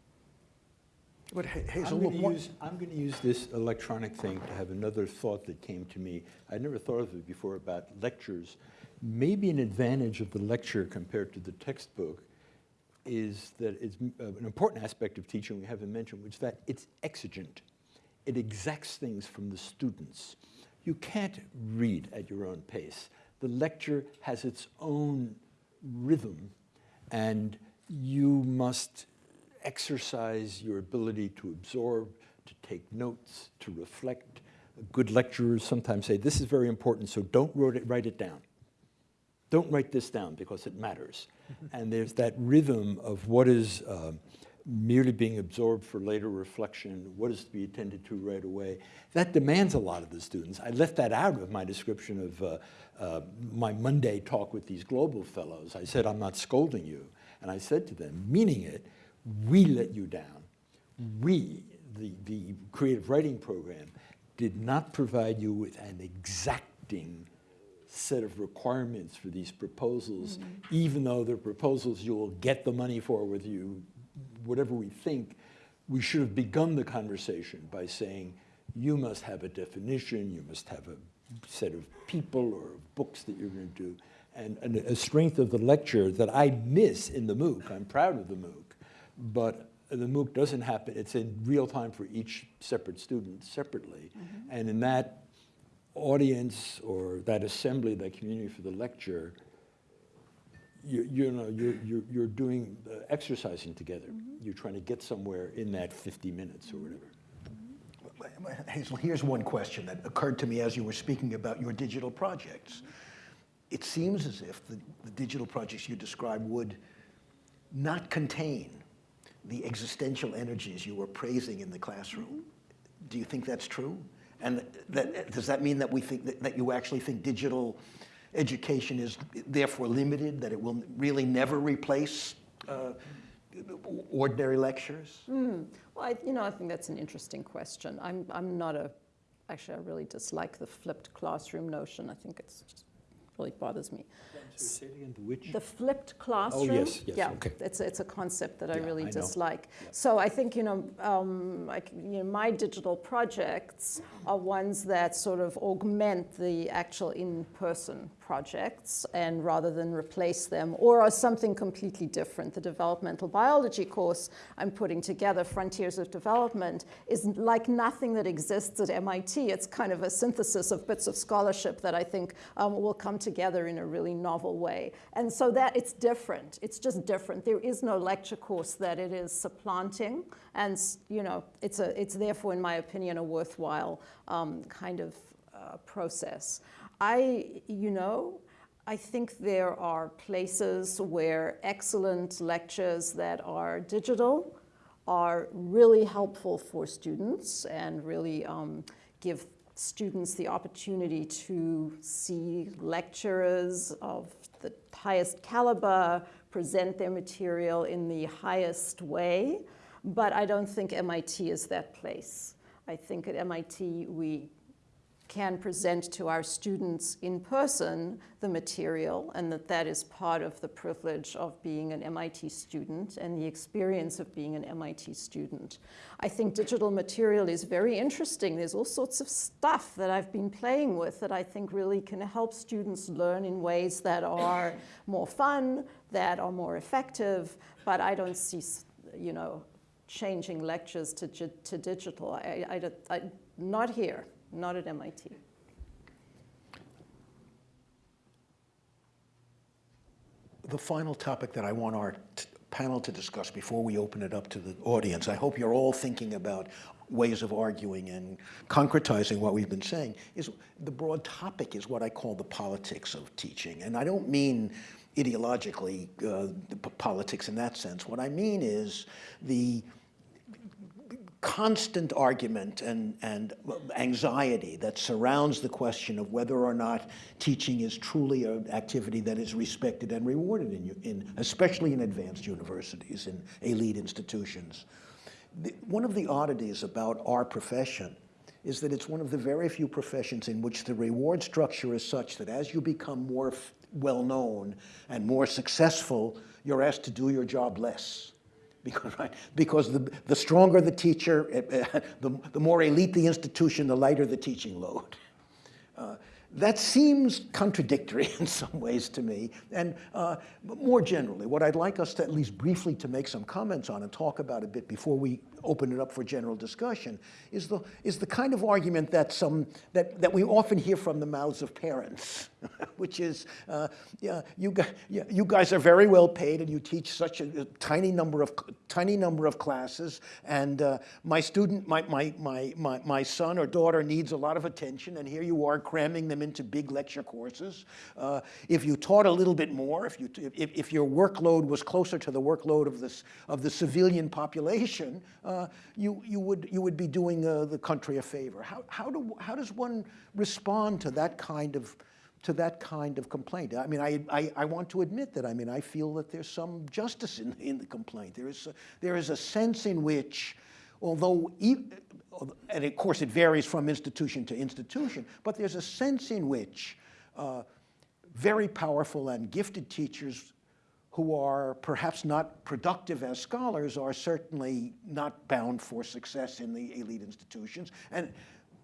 But Ha- I'm Hazel, going to use, I'm going to use this electronic thing to have another thought that came to me. I'd never thought of it before about lectures. Maybe an advantage of the lecture compared to the textbook is that it's uh, an important aspect of teaching we haven't mentioned, which is that it's exigent. It exacts things from the students. You can't read at your own pace. The lecture has its own rhythm, and you must exercise your ability to absorb, to take notes, to reflect. Good lecturers sometimes say, this is very important, so don't write it, write it down. Don't write this down because it matters. and there's that rhythm of what is uh, merely being absorbed for later reflection, what is to be attended to right away. That demands a lot of the students. I left that out of my description of uh, uh, my Monday talk with these global fellows. I said, I'm not scolding you. And I said to them, meaning it, we let you down. We, the, the creative writing program, did not provide you with an exacting set of requirements for these proposals, even though they're proposals you will get the money for with you, whatever we think, we should have begun the conversation by saying, you must have a definition, you must have a set of people or books that you're going to do. And, and a strength of the lecture that I miss in the MOOC, I'm proud of the MOOC, but the MOOC doesn't happen, it's in real time for each separate student separately. And in that audience or that assembly, that community for the lecture, you, you know, you're, you're, you're doing uh, exercising together. You're trying to get somewhere in that 50 minutes or whatever. Hazel, here's one question that occurred to me as you were speaking about your digital projects. It seems as if the, the digital projects you described would not contain the existential energies you were praising in the classroom. Do you think that's true? And that, does that mean that we think that, that you actually think digital education is therefore limited, that it will really never replace uh, ordinary lectures? Hmm. Well, I, you know, I think that's an interesting question. I'm, I'm not a, actually, I really dislike the flipped classroom notion. I think it's just really bothers me. The which? The flipped classroom. Oh, yes, yes, yeah, okay. it's it's a concept that I really I dislike. So I think you know, um, like you know, my digital projects are ones that sort of augment the actual in-person projects, and rather than replace them, or are something completely different. The developmental biology course I'm putting together, Frontiers of Development, is like nothing that exists at MIT. It's kind of a synthesis of bits of scholarship that I think um, will come together in a really novel way. And so that it's different. It's just different. There is no lecture course that it is supplanting. And, you know, it's, a, it's therefore, in my opinion, a worthwhile um, kind of uh, process. I, you know, I think there are places where excellent lectures that are digital are really helpful for students and really um, give students the opportunity to see lecturers of the highest caliber present their material in the highest way. But I don't think MIT is that place. I think at MIT we can present to our students in person the material and that that is part of the privilege of being an MIT student and the experience of being an MIT student. I think digital material is very interesting. There's all sorts of stuff that I've been playing with that I think really can help students learn in ways that are [COUGHS] more fun, that are more effective, but I don't see, you know, changing lectures to, to digital. I, I, I, not here not at MIT. The final topic that I want our panel to discuss before we open it up to the audience. I hope you're all thinking about ways of arguing and concretizing what we've been saying. Is the broad topic is what I call the politics of teaching, and I don't mean ideologically uh, the politics in that sense. What I mean is the constant argument and, and anxiety that surrounds the question of whether or not teaching is truly an activity that is respected and rewarded in, in especially in advanced universities, in elite institutions. The, one of the oddities about our profession is that it's one of the very few professions in which the reward structure is such that as you become more well-known and more successful, you're asked to do your job less because, right, because the, the stronger the teacher, uh, the, the more elite the institution, the lighter the teaching load. Uh, that seems contradictory [LAUGHS] in some ways to me. And uh, more generally, what I'd like us to at least briefly to make some comments on and talk about a bit before we open it up for general discussion is the, is the kind of argument that, some, that, that we often hear from the mouths of parents, [LAUGHS] which is, uh, yeah, you, guys, yeah, you guys are very well paid and you teach such a, a tiny, number of, tiny number of classes and uh, my student, my, my, my, my, my son or daughter needs a lot of attention and here you are cramming them into big lecture courses. Uh, if you taught a little bit more, if, you, if, if your workload was closer to the workload of, this, of the civilian population, uh, you, you, would, you would be doing uh, the country a favor. How, how, do, how does one respond to that kind of to that kind of complaint. I mean, I, I, I, want to admit that, I mean, I feel that there's some justice in, in the complaint. There is, a, there is a sense in which, although, and of course it varies from institution to institution, but there's a sense in which uh, very powerful and gifted teachers who are perhaps not productive as scholars are certainly not bound for success in the elite institutions. And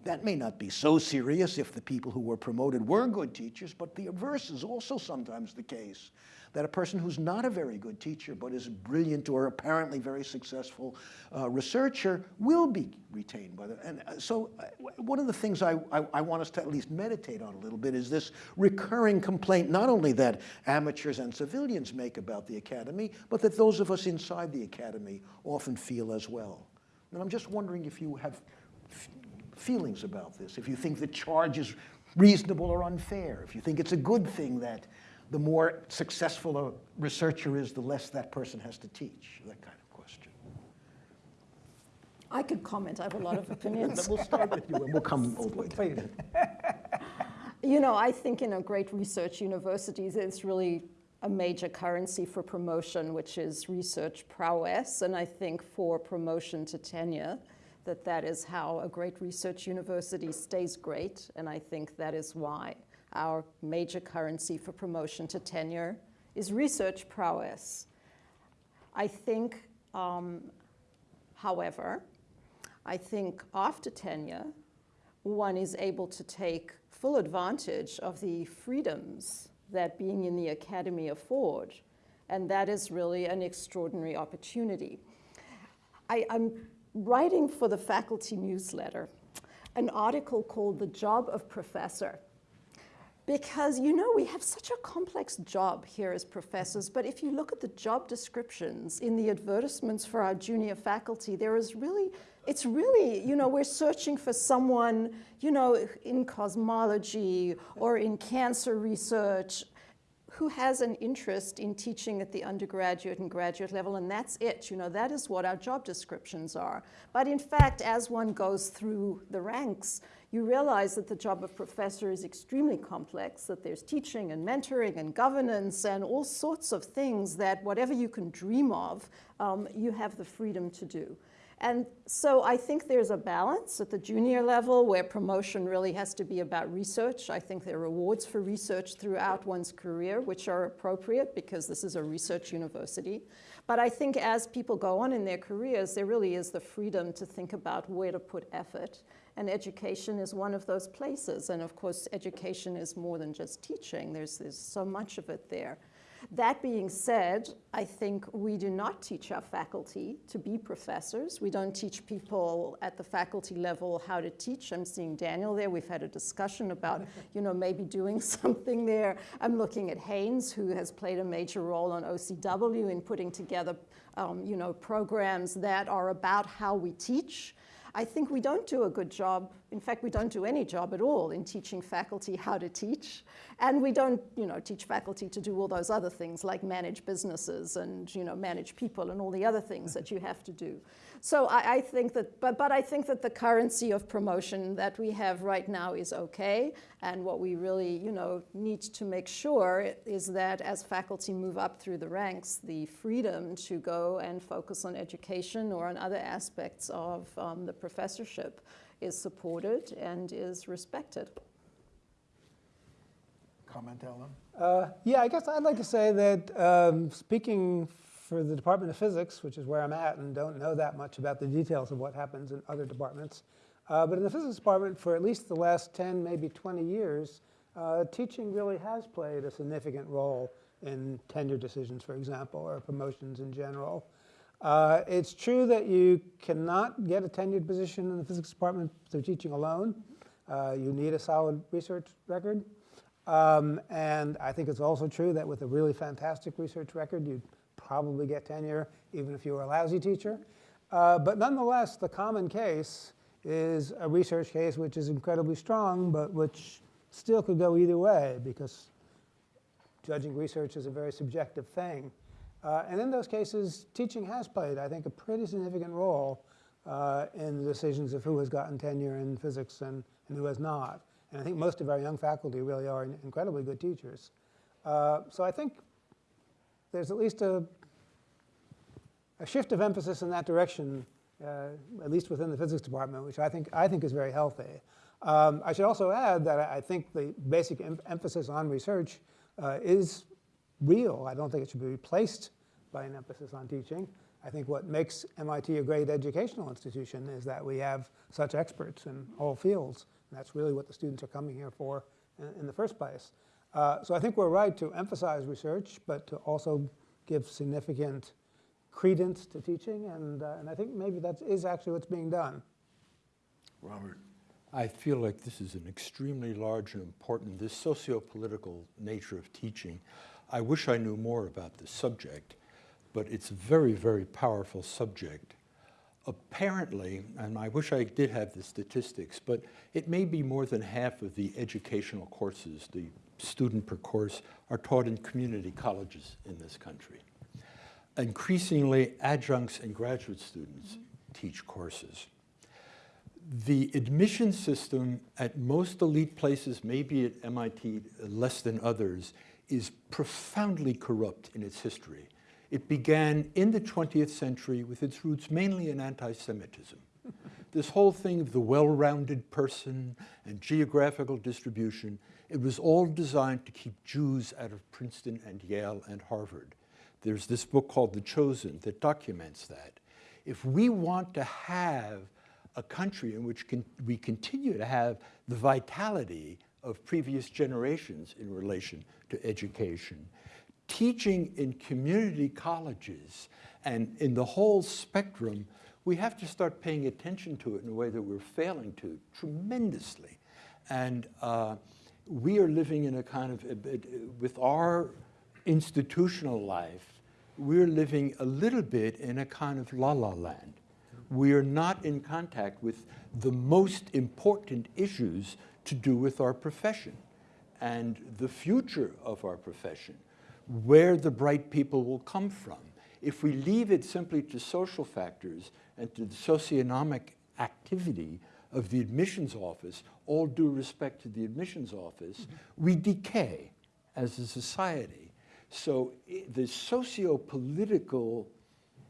that may not be so serious if the people who were promoted were good teachers, but the reverse is also sometimes the case that a person who's not a very good teacher but is a brilliant or apparently very successful uh, researcher will be retained by the, and uh, so uh, one of the things I, I, I, want us to at least meditate on a little bit is this recurring complaint, not only that amateurs and civilians make about the academy, but that those of us inside the academy often feel as well. And I'm just wondering if you have feelings about this, if you think the charge is reasonable or unfair, if you think it's a good thing that the more successful a researcher is, the less that person has to teach, that kind of question. I could comment. I have a lot of [LAUGHS] opinions. we'll start with you and we'll come all the way Please. you know, I think in a great research universities, it's really a major currency for promotion, which is research prowess. And I think for promotion to tenure, that that is how a great research university stays great. And I think that is why our major currency for promotion to tenure is research prowess. I think, um, however, I think after tenure, one is able to take full advantage of the freedoms that being in the academy afford. And that is really an extraordinary opportunity. I, am writing for the faculty newsletter an article called The Job of Professor. Because you know we have such a complex job here as professors but if you look at the job descriptions in the advertisements for our junior faculty there is really it's really you know we're searching for someone you know in cosmology or in cancer research who has an interest in teaching at the undergraduate and graduate level, and that's it. You know, that is what our job descriptions are. But in fact, as one goes through the ranks, you realize that the job of professor is extremely complex, that there's teaching and mentoring and governance and all sorts of things that whatever you can dream of, um, you have the freedom to do. And so I think there's a balance at the junior level where promotion really has to be about research. I think there are rewards for research throughout one's career, which are appropriate because this is a research university. But I think as people go on in their careers, there really is the freedom to think about where to put effort. And education is one of those places. And of course, education is more than just teaching. There's, there's so much of it there. That being said, I think we do not teach our faculty to be professors. We don't teach people at the faculty level how to teach. I'm seeing Daniel there. We've had a discussion about, [LAUGHS] you know, maybe doing [LAUGHS] something there. I'm looking at Haynes, who has played a major role on OCW in putting together, um, you know, programs that are about how we teach. I think we don't do a good job, in fact, we don't do any job at all in teaching faculty how to teach. And we don't, you know, teach faculty to do all those other things like manage businesses and, you know, manage people and all the other things that you have to do. So I, I think that, but, but I think that the currency of promotion that we have right now is okay. And what we really, you know, need to make sure is that as faculty move up through the ranks, the freedom to go and focus on education or on other aspects of um, the professorship is supported and is respected. Comment, Ellen? Uh, yeah, I guess I'd like to say that um, speaking for the Department of Physics, which is where I'm at and don't know that much about the details of what happens in other departments, uh, but in the physics department for at least the last 10, maybe 20 years, uh, teaching really has played a significant role in tenure decisions, for example, or promotions in general. Uh, it's true that you cannot get a tenured position in the physics department through teaching alone. Uh, you need a solid research record. Um, and I think it's also true that with a really fantastic research record, you'd probably get tenure even if you were a lousy teacher. Uh, but nonetheless, the common case is a research case which is incredibly strong, but which still could go either way because judging research is a very subjective thing. Uh, and in those cases, teaching has played, I think, a pretty significant role uh, in the decisions of who has gotten tenure in physics and, and who has not. And I think most of our young faculty really are incredibly good teachers. Uh, so I think there's at least a, a shift of emphasis in that direction, uh, at least within the physics department, which I think, I think is very healthy. Um, I should also add that I think the basic em emphasis on research uh, is real. I don't think it should be replaced by an emphasis on teaching. I think what makes MIT a great educational institution is that we have such experts in all fields. And that's really what the students are coming here for in, in the first place. Uh, so I think we're right to emphasize research, but to also give significant credence to teaching. And, uh, and I think maybe that is actually what's being done. Robert. I feel like this is an extremely large and important, this socio-political nature of teaching. I wish I knew more about the subject, but it's a very, very powerful subject. Apparently, and I wish I did have the statistics, but it may be more than half of the educational courses, the student per course, are taught in community colleges in this country. Increasingly, adjuncts and graduate students teach courses the admission system at most elite places, maybe at MIT less than others, is profoundly corrupt in its history. It began in the 20th century with its roots mainly in anti-Semitism. this whole thing of the well-rounded person and geographical distribution, it was all designed to keep Jews out of Princeton and Yale and Harvard. There's this book called The Chosen that documents that. If we want to have a country in which con we continue to have the vitality of previous generations in relation to education. Teaching in community colleges and in the whole spectrum, we have to start paying attention to it in a way that we're failing to tremendously. And uh, we are living in a kind of, with our institutional life, we're living a little bit in a kind of la-la land we are not in contact with the most important issues to do with our profession and the future of our profession, where the bright people will come from. If we leave it simply to social factors and to the socioeconomic activity of the admissions office, all due respect to the admissions office, mm -hmm. we decay as a society. So the socio-political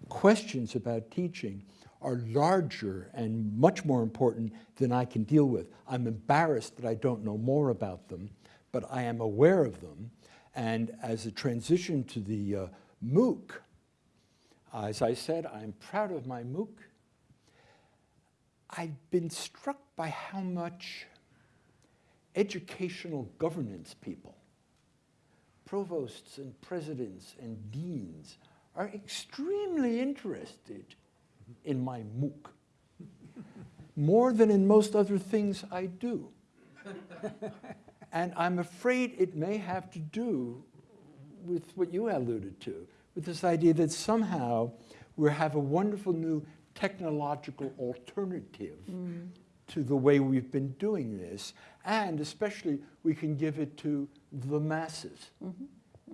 questions about teaching are larger and much more important than I can deal with. I'm embarrassed that I don't know more about them, but I am aware of them. And as a transition to the uh, MOOC, as I said, I'm proud of my MOOC. I've been struck by how much educational governance people provosts and presidents and deans are extremely interested in my MOOC, more than in most other things I do. and I'm afraid it may have to do with what you alluded to, with this idea that somehow we have a wonderful new technological alternative mm. to the way we've been doing this, and especially we can give it to the masses.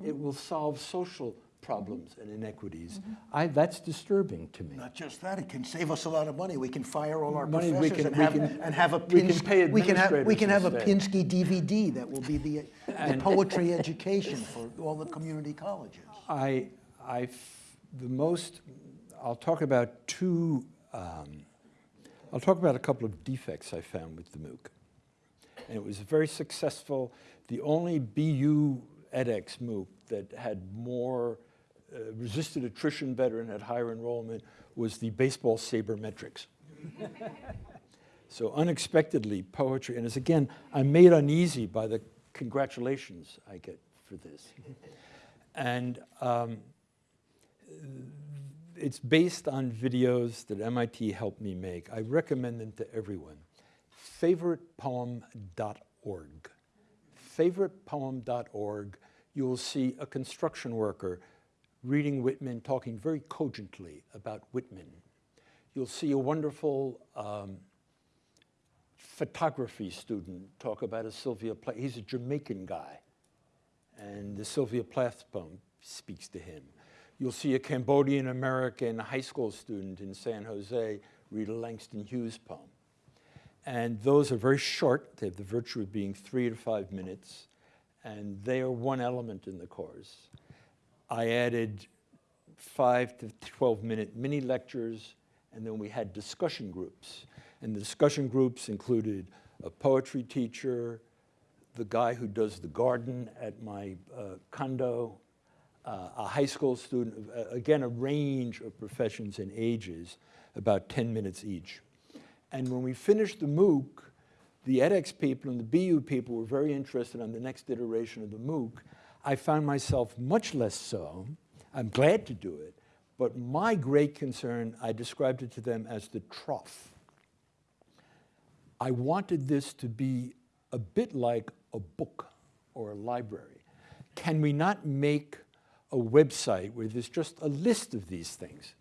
It will solve social problems and inequities. I, that's disturbing to me. Not just that, it can save us a lot of money. We can fire all our Money professors can- and have, can- and have a we can Pinsky, pay we can have, we can have a Pinsky DVD that will be the, [LAUGHS] the poetry [LAUGHS] education for all the community colleges. I, I f- the most, I'll talk about two, um, I'll talk about a couple of defects I found with the MOOC. And it was very successful. The only BU edX MOOC that had more, uh, resisted attrition better and had higher enrollment was the baseball sabermetrics. [LAUGHS] so unexpectedly, poetry, and as again, I'm made uneasy by the congratulations I get for this. And um, it's based on videos that MIT helped me make. I recommend them to everyone. Favoritepoem.org. Favoritepoem.org, you'll see a construction worker reading Whitman, talking very cogently about Whitman. You'll see a wonderful um, photography student talk about a Sylvia Plath. He's a Jamaican guy and the Sylvia Plath poem speaks to him. You'll see a Cambodian American high school student in San Jose read a Langston Hughes poem. And those are very short. They have the virtue of being three to five minutes, and they are one element in the course. I added five to 12 minute mini lectures, and then we had discussion groups. And the discussion groups included a poetry teacher, the guy who does the garden at my uh, condo, uh, a high school student, uh, again, a range of professions and ages, about 10 minutes each. And when we finished the MOOC, the edX people and the BU people were very interested on the next iteration of the MOOC. I found myself much less so. I'm glad to do it, but my great concern, I described it to them as the trough. I wanted this to be a bit like a book or a library. Can we not make a website where there's just a list of these things?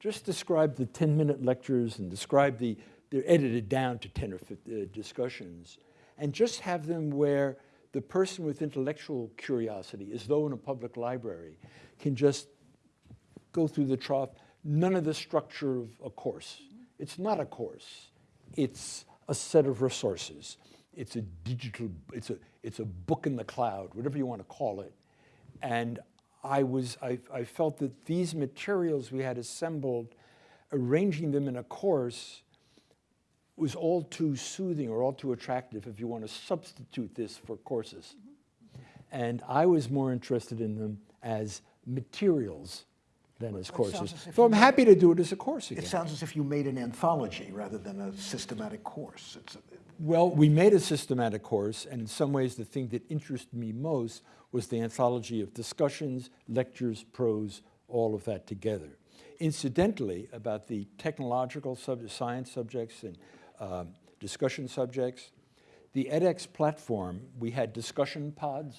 Just describe the 10-minute lectures and describe the, they're edited down to 10 or 15 uh, discussions, and just have them where the person with intellectual curiosity, as though in a public library, can just go through the trough, none of the structure of a course. It's not a course. It's a set of resources. It's a digital, it's a, it's a book in the cloud, whatever you want to call it. And I was, I, I felt that these materials we had assembled, arranging them in a course was all too soothing or all too attractive if you want to substitute this for courses. And I was more interested in them as materials than as courses. as So I'm happy to do it as a course again. It sounds as if you made an anthology rather than a systematic course. It's, Well, we made a systematic course, and in some ways the thing that interested me most was the anthology of discussions, lectures, prose, all of that together. Incidentally, about the technological sub science subjects and um, discussion subjects, the edX platform, we had discussion pods.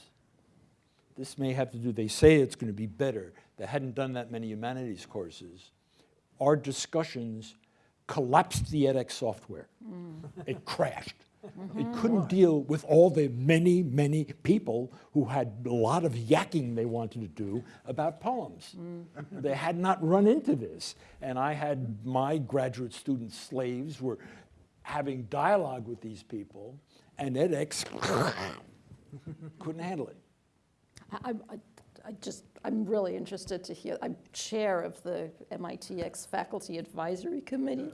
This may have to do, they say it's going to be better. They hadn't done that many humanities courses. Our discussions collapsed the edX software. Mm. It crashed. Mm-hmm. It couldn't deal with all the many, many people who had a lot of yakking they wanted to do about poems. Mm. They had not run into this. And I had my graduate student slaves were having dialogue with these people, and edX [LAUGHS] couldn't handle it. I, I, I just, I'm really interested to hear, I'm chair of the MITx Faculty Advisory Committee.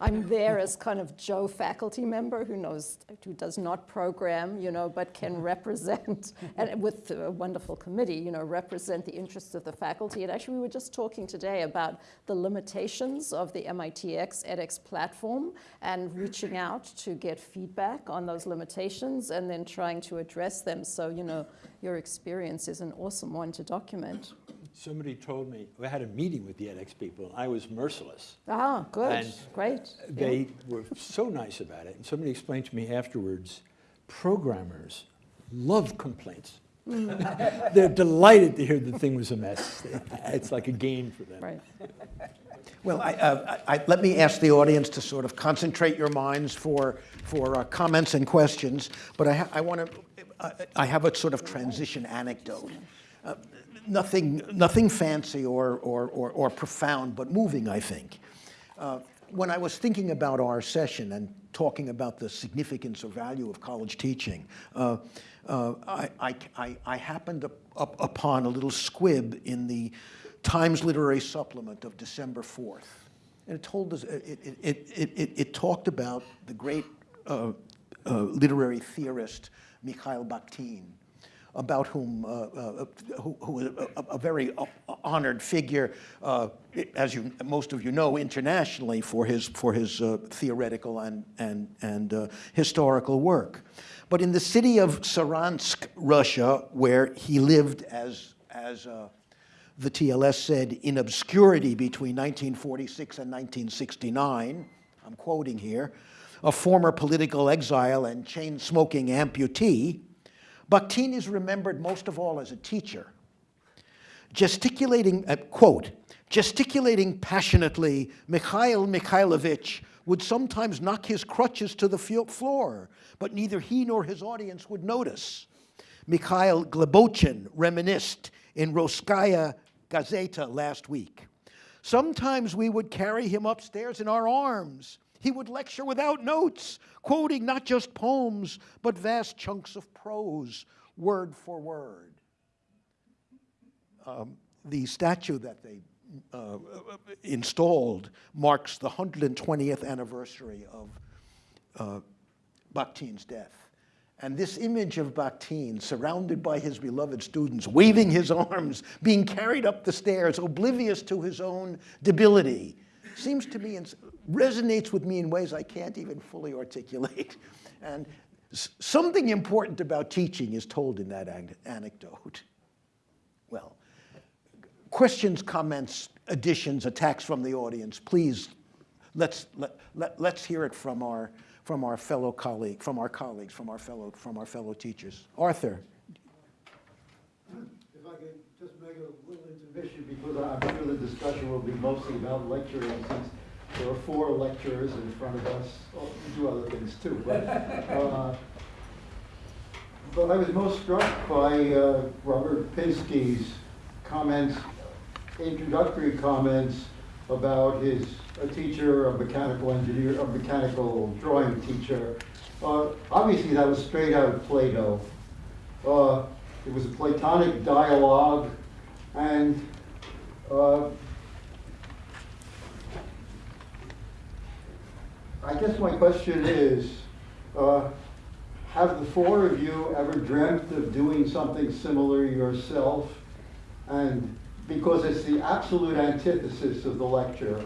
I'm there as kind of Joe faculty member who knows, who does not program, you know, but can mm-hmm. represent, and with a wonderful committee, you know, represent the interests of the faculty. And actually, we were just talking today about the limitations of the MITx edX platform and reaching out to get feedback on those limitations and then trying to address them. So, you know, your experience is an awesome one to document. Somebody told me, we had a meeting with the edX people, and I was merciless. Ah, good, And great. Yeah. They were so nice about it. And somebody explained to me afterwards, programmers love complaints. They're delighted to hear the thing was a mess. It's like a game for them. Right. Well, I, uh, I, let me ask the audience to sort of concentrate your minds for, for uh, comments and questions, but I, ha I want to, I, I have a sort of transition anecdote. Nothing, nothing fancy or, or, or, or profound, but moving, I think. Uh, when I was thinking about our session and talking about the significance or value of college teaching, uh, uh, I, I, I, I happened up, up upon a little squib in the Times Literary Supplement of December 4th. And it told us, it, it, it, it, it, it talked about the great uh, uh, literary theorist Mikhail Bakhtin, about whom, uh, uh, who, who a, a, very honored figure, uh, as you, most of you know, internationally for his, for his theoretical and, and, and historical work. But in the city of Saransk, Russia, where he lived as, as the TLS said, in obscurity between 1946 and 1969, I'm quoting here, a former political exile and chain-smoking amputee, Bakhtin is remembered most of all as a teacher. Gesticulating, uh, quote, gesticulating passionately, Mikhail Mikhailovich would sometimes knock his crutches to the floor, but neither he nor his audience would notice. Mikhail Glebochin reminisced in Roskaya Gazeta last week. Sometimes we would carry him upstairs in our arms. He would lecture without notes, quoting not just poems, but vast chunks of prose, word for word. Um, the statue that they uh, installed marks the 120th anniversary of uh, Bakhtin's death. And this image of Bakhtin, surrounded by his beloved students, waving his arms, being carried up the stairs, oblivious to his own debility, seems to me, resonates with me in ways I can't even fully articulate. [LAUGHS] And something important about teaching is told in that anecdote. Well, questions, comments, additions, attacks from the audience, please, let's, let, let, let's hear it from our, from our fellow colleague, from our colleagues, from our fellow, from our fellow teachers. Arthur. If I could just make a little intermission, because I'm sure the discussion will be mostly about lecturing, since there are four lecturers in front of us. Oh, we do other things too, but, [LAUGHS] uh, but I was most struck by uh, Robert Pinsky's comments, introductory comments about his a teacher, a mechanical engineer, a mechanical drawing teacher. Uh, obviously, that was straight out of Plato. Uh, it was a Platonic dialogue, and uh, I guess my question is, uh, have the four of you ever dreamt of doing something similar yourself? And because it's the absolute antithesis of the lecture,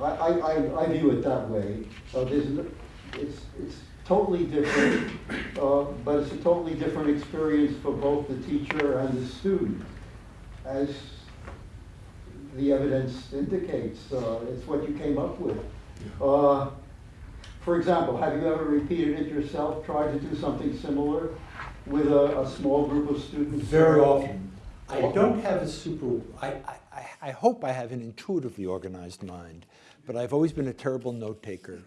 I, I, I view it that way. Uh, it's, it's totally different, uh, but it's a totally different experience for both the teacher and the student, as the evidence indicates. Uh, it's what you came up with. Uh, for example, have you ever repeated it yourself, tried to do something similar with a, a small group of students? Very often. I don't have a super, I, I, I hope I have an intuitively organized mind, but I've always been a terrible note taker.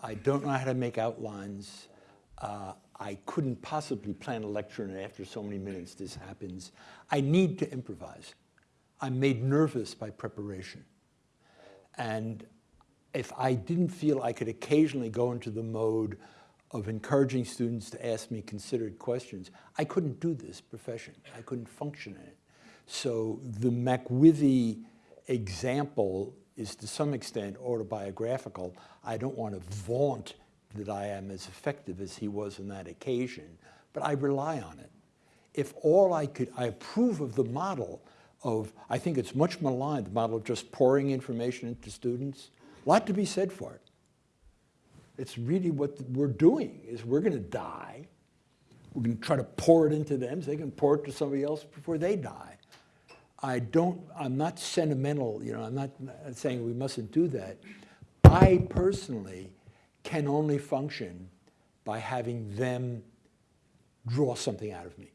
I don't know how to make outlines. Uh, I couldn't possibly plan a lecture and after so many minutes this happens. I need to improvise. I'm made nervous by preparation. And if I didn't feel I could occasionally go into the mode of encouraging students to ask me considered questions, I couldn't do this profession. I couldn't function in it. So the McWithy example is to some extent autobiographical. I don't want to vaunt that I am as effective as he was on that occasion, but I rely on it. If all I could, I approve of the model of, I think it's much maligned, the model of just pouring information into students. A lot to be said for it. It's really what we're doing, is we're going to die. We're going to try to pour it into them so they can pour it to somebody else before they die. I don't, I'm not sentimental, you know, I'm not saying we mustn't do that. I personally can only function by having them draw something out of me.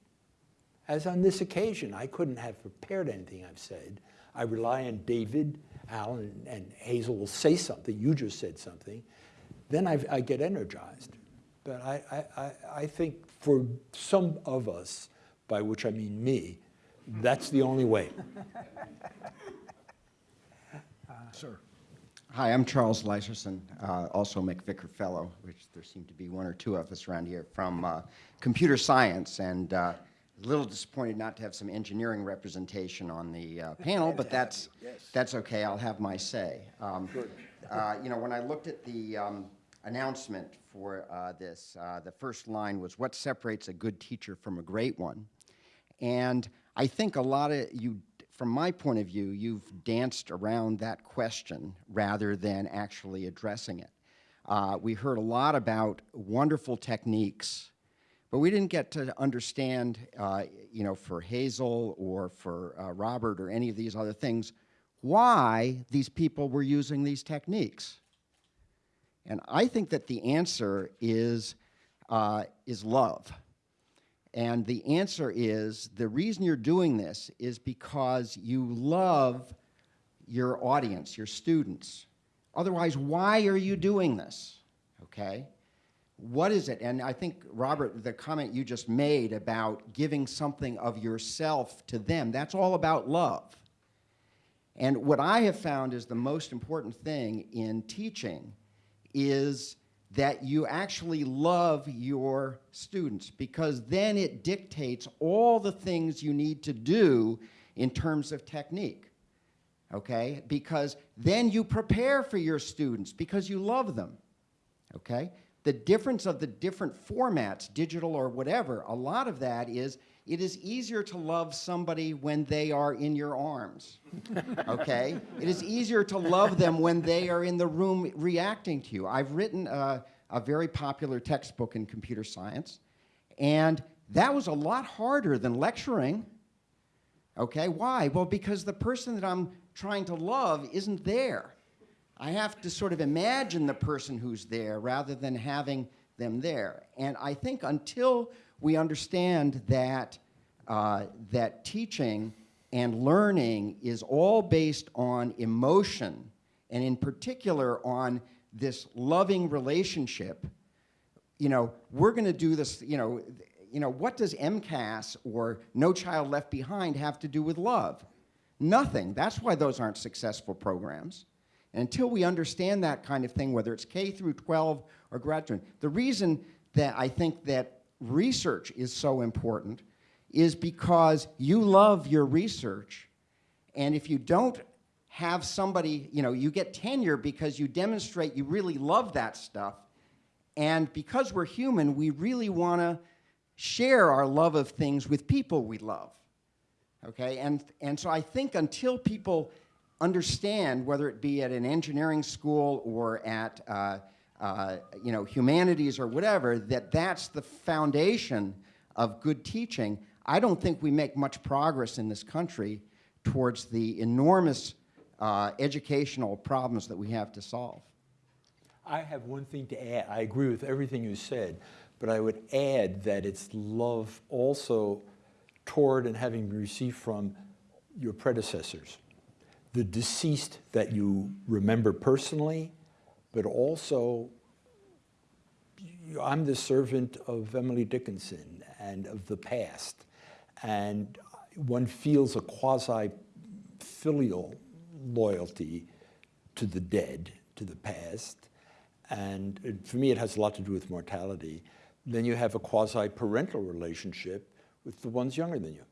As on this occasion, I couldn't have prepared anything I've said. I rely on David, Alan, and Hazel will say something. You just said something. Then I, I get energized. But I, I, I think for some of us, by which I mean me, that's the only way. [LAUGHS] Sir. Hi, I'm Charles Leiserson, uh, also MacVicar Fellow, which there seem to be one or two of us around here, from uh, computer science, and uh, a little disappointed not to have some engineering representation on the uh, panel, but that's, that's okay, I'll have my say. Um, uh, You know, when I looked at the um, announcement for uh, this, uh, the first line was, what separates a good teacher from a great one? And I think a lot of you, from my point of view, you've danced around that question rather than actually addressing it. Uh, we heard a lot about wonderful techniques, but we didn't get to understand, uh, you know, for Hazel or for uh, Robert or any of these other things, why these people were using these techniques. And I think that the answer is, uh, is love. And the answer is the reason you're doing this is because you love your audience, your students. Otherwise, why are you doing this? Okay? What is it? And I think, Robert, the comment you just made about giving something of yourself to them, that's all about love. And what I have found is the most important thing in teaching is that you actually love your students because then it dictates all the things you need to do in terms of technique. Okay? Because then you prepare for your students because you love them. Okay? The difference of the different formats, digital or whatever, a lot of that is it is easier to love somebody when they are in your arms. [LAUGHS] Okay? it is easier to love them when they are in the room reacting to you. I've written a, a very popular textbook in computer science, and that was a lot harder than lecturing. Okay, why? Well, because the person that I'm trying to love isn't there. I have to sort of imagine the person who's there rather than having them there. And I think until we understand that, uh, that teaching and learning is all based on emotion, and in particular on this loving relationship, you know, we're going to do this, you know, you know, what does MCAS or No Child Left Behind have to do with love? Nothing. That's why those aren't successful programs. Until we understand that kind of thing, whether it's K through 12 or graduate, the reason that I think that research is so important is because you love your research, and if you don't have somebody, you know, you get tenure because you demonstrate you really love that stuff, and because we're human, we really want to share our love of things with people we love. Okay, and, and so I think until people understand, whether it be at an engineering school or at uh, uh, you know, humanities or whatever, that that's the foundation of good teaching, I don't think we make much progress in this country towards the enormous uh, educational problems that we have to solve. I have one thing to add. I agree with everything you said, but I would add that it's love also toward and having received from your predecessors. The deceased that you remember personally, but also I'm the servant of Emily Dickinson and of the past. And one feels a quasi-filial loyalty to the dead, to the past. And for me, it has a lot to do with mortality. Then you have a quasi-parental relationship with the ones younger than you.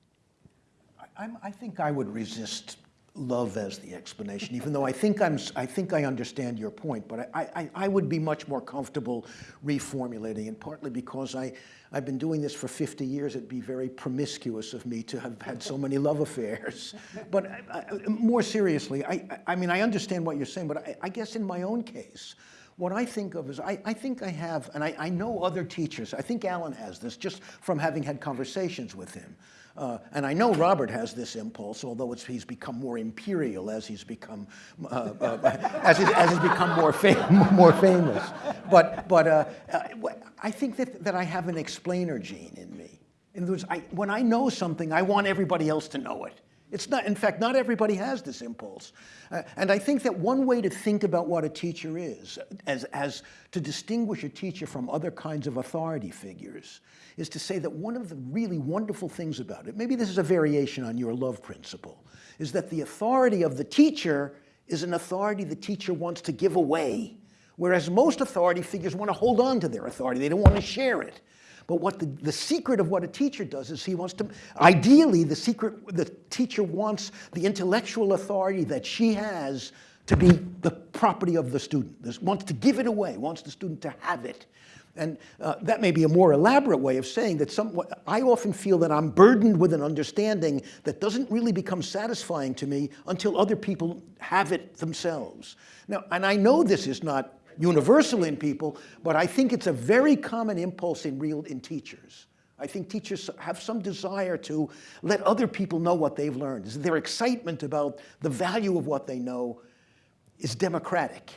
I, I think I would resist love as the explanation, even though I think I'm, I think I understand your point, but I, I, I would be much more comfortable reformulating, and partly because I, I've been doing this for 50 years, it'd be very promiscuous of me to have had so many love affairs. [LAUGHS] But I, I, more seriously, I, I- I mean, I understand what you're saying, but I, I guess in my own case, what I think of is, I, I think I have, and I, I know other teachers, I think Alan has this, just from having had conversations with him. Uh, and I know Robert has this impulse, although it's, he's become more imperial as he's become, uh, uh, [LAUGHS] as, he's, as he's become more, fam- [LAUGHS] more famous. But, but uh, uh, I think that, that I have an explainer gene in me. In other words, I, when I know something, I want everybody else to know it. It's not, in fact, not everybody has this impulse. Uh, and I think that one way to think about what a teacher is, as, as to distinguish a teacher from other kinds of authority figures, is to say that one of the really wonderful things about it, maybe this is a variation on your love principle, is that the authority of the teacher is an authority the teacher wants to give away. Whereas most authority figures want to hold on to their authority, they don't want to share it. But what the, the secret of what a teacher does is he wants to, ideally, the secret, the teacher wants the intellectual authority that she has to be the property of the student, This- wants to give it away, wants the student to have it. And uh, that may be a more elaborate way of saying that some, I often feel that I'm burdened with an understanding that doesn't really become satisfying to me until other people have it themselves. Now, and I know this is not universal in people, but I think it's a very common impulse in real in teachers. I think teachers have some desire to let other people know what they've learned. Their excitement about the value of what they know is democratic.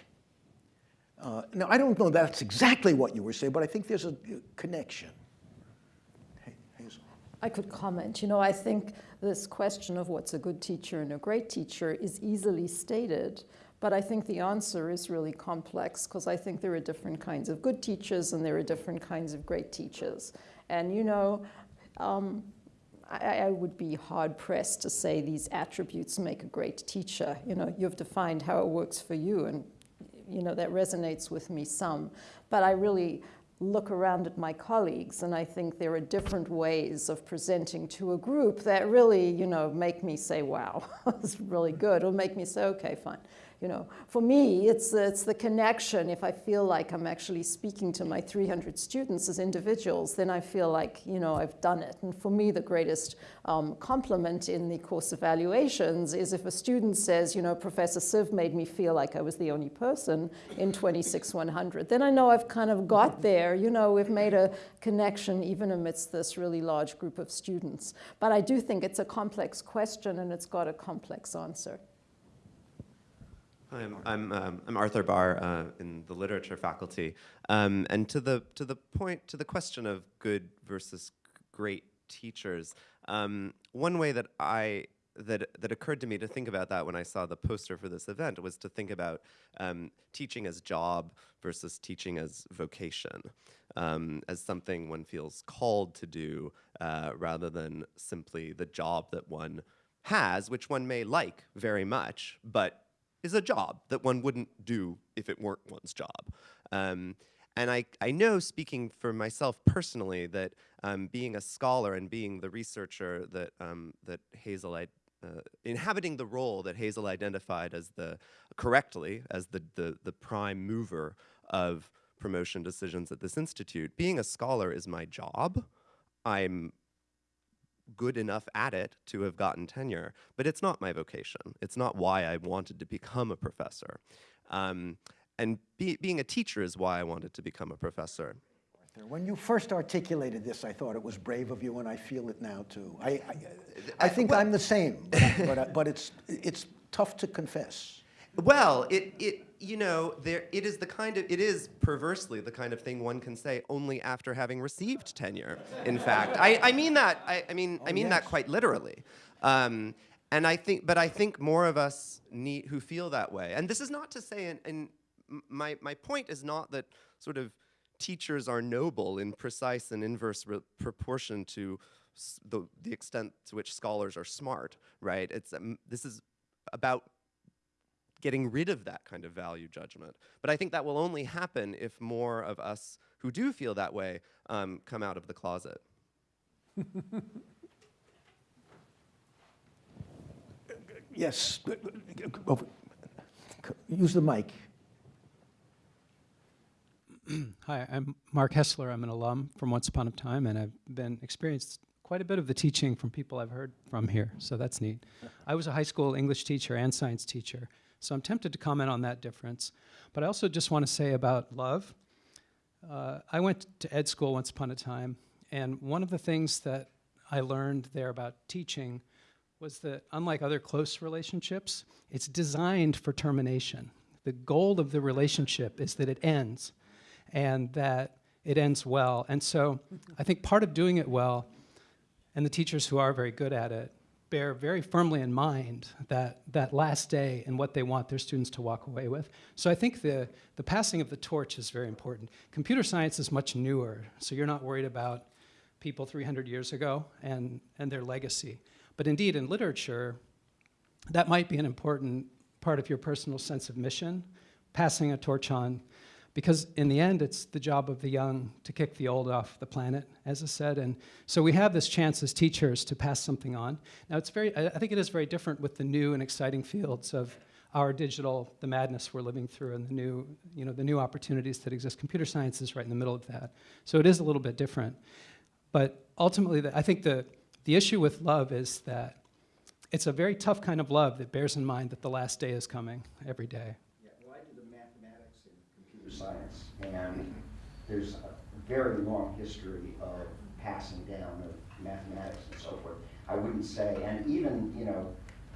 Uh, now, I don't know that's exactly what you were saying, but I think there's a uh, connection. I could comment. You know, I think this question of what's a good teacher and a great teacher is easily stated, but I think the answer is really complex because I think there are different kinds of good teachers and there are different kinds of great teachers. And, you know, um, I, I would be hard pressed to say these attributes make a great teacher. You know, you've defined how it works for you, and you know that resonates with me some. But I really look around at my colleagues, and I think there are different ways of presenting to a group that really, you know, make me say, "Wow, [LAUGHS] that's really good," or make me say, "Okay, fine." You know, for me, it's it's the connection. If I feel like I'm actually speaking to my 300 students as individuals, then I feel like you know I've done it. And for me, the greatest um, compliment in the course evaluations is if a student says, you know, Professor Sive made me feel like I was the only person in 26100. Then I know I've kind of got there. You know, we've made a connection even amidst this really large group of students. But I do think it's a complex question and it's got a complex answer. Hi, I'm, I'm, um, I'm Arthur Bahr uh, in the literature faculty. Um, and to the, to the point, to the question of good versus great teachers, um, one way that I that, that occurred to me to think about that when I saw the poster for this event was to think about um, teaching as job versus teaching as vocation, um, as something one feels called to do uh, rather than simply the job that one has, which one may like very much, but is a job that one wouldn't do if it weren't one's job. Um, and I, I know, speaking for myself personally, that um, being a scholar and being the researcher that, um, that Hazel, I, uh, inhabiting the role that Hazel identified as the, correctly, as the, the, the prime mover of promotion decisions at this institute, being a scholar is my job. I'm good enough at it to have gotten tenure, but it's not my vocation. It's not why I wanted to become a professor. Um, and be, being a teacher is why I wanted to become a professor. When you first articulated this, I thought it was brave of you, and I feel it now too. I, I, I think I'm the same, but, but, I- but it's, it's tough to confess. Well, it, it you know, there it is the kind of it is perversely the kind of thing one can say only after having received tenure. In fact, I, I mean that I, I mean I mean that quite literally. Um, and I think, but I think more of us need who feel that way. And this is not to say, and, and my my point is not that sort of teachers are noble in precise and inverse re- proportion to s- the the extent to which scholars are smart. Right? It's um, this is about getting rid of that kind of value judgment. But I think that will only happen if more of us who do feel that way um, come out of the closet. Yes. Use the mic. Hi, I'm Mark Hessler. I'm an alum from Once Upon a Time, and I've been experienced quite a bit of the teaching from people I've heard from here, so that's neat. I was a high school English teacher and science teacher, so I'm tempted to comment on that difference. But I also just want to say about love. Uh, I went to ed school once upon a time, and one of the things that I learned there about teaching was that unlike other close relationships, it's designed for termination. The goal of the relationship is that it ends and that it ends well. And so I think part of doing it well, and the teachers who are very good at it, bear very firmly in mind that, that last day and what they want their students to walk away with. So I think the, the passing of the torch is very important. Computer science is much newer, so you're not worried about people 300 years ago and, and their legacy. But indeed, in literature, that might be an important part of your personal sense of mission, passing a torch on because in the end, it's the job of the young to kick the old off the planet, as I said. And so we have this chance as teachers to pass something on. Now, it's very, I think it is very different with the new and exciting fields of our digital, the madness we're living through, and the new, you know, the new opportunities that exist. Computer science is right in the middle of that. So it is a little bit different. But ultimately, the, I think the, the issue with love is that it's a very tough kind of love that bears in mind that the last day is coming every day. Yeah, well, I did the mathematics in computer science, and there's a very long history of passing down of mathematics and so forth. I wouldn't say, and even, you know,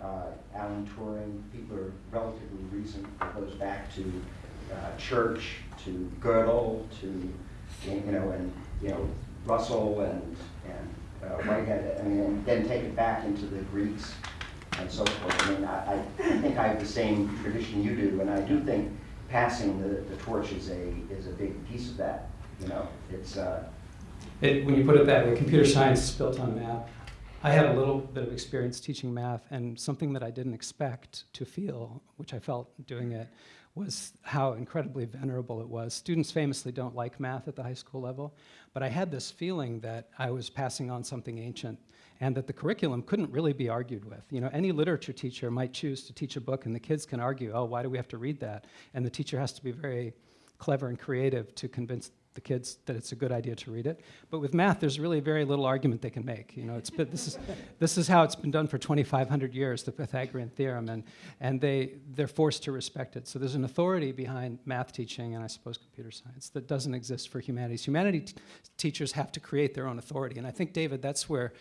uh, Alan Turing, people are relatively recent, it goes back to uh, Church, to Gödel, to, you know, and, you know, Russell and, and uh, Whitehead, I mean, and then take it back into the Greeks and so forth. I mean, I, I think I have the same tradition you do, and I do think passing the, the torch is a, is a big piece of that, you know, it's, uh, It, when you put it that way, computer science is built on math. I had a little bit of experience teaching math, and something that I didn't expect to feel, which I felt doing it, was how incredibly venerable it was. Students famously don't like math at the high school level, but I had this feeling that I was passing on something ancient and that the curriculum couldn't really be argued with. You know, any literature teacher might choose to teach a book and the kids can argue, oh, why do we have to read that? And the teacher has to be very clever and creative to convince the kids that it's a good idea to read it. But with math, there's really very little argument they can make. You know, it's been, this is this is how it's been done for 2,500 years, the Pythagorean theorem, and and they they're forced to respect it. So there's an authority behind math teaching, and I suppose computer science that doesn't exist for humanities. Humanities teachers have to create their own authority, and I think David, that's where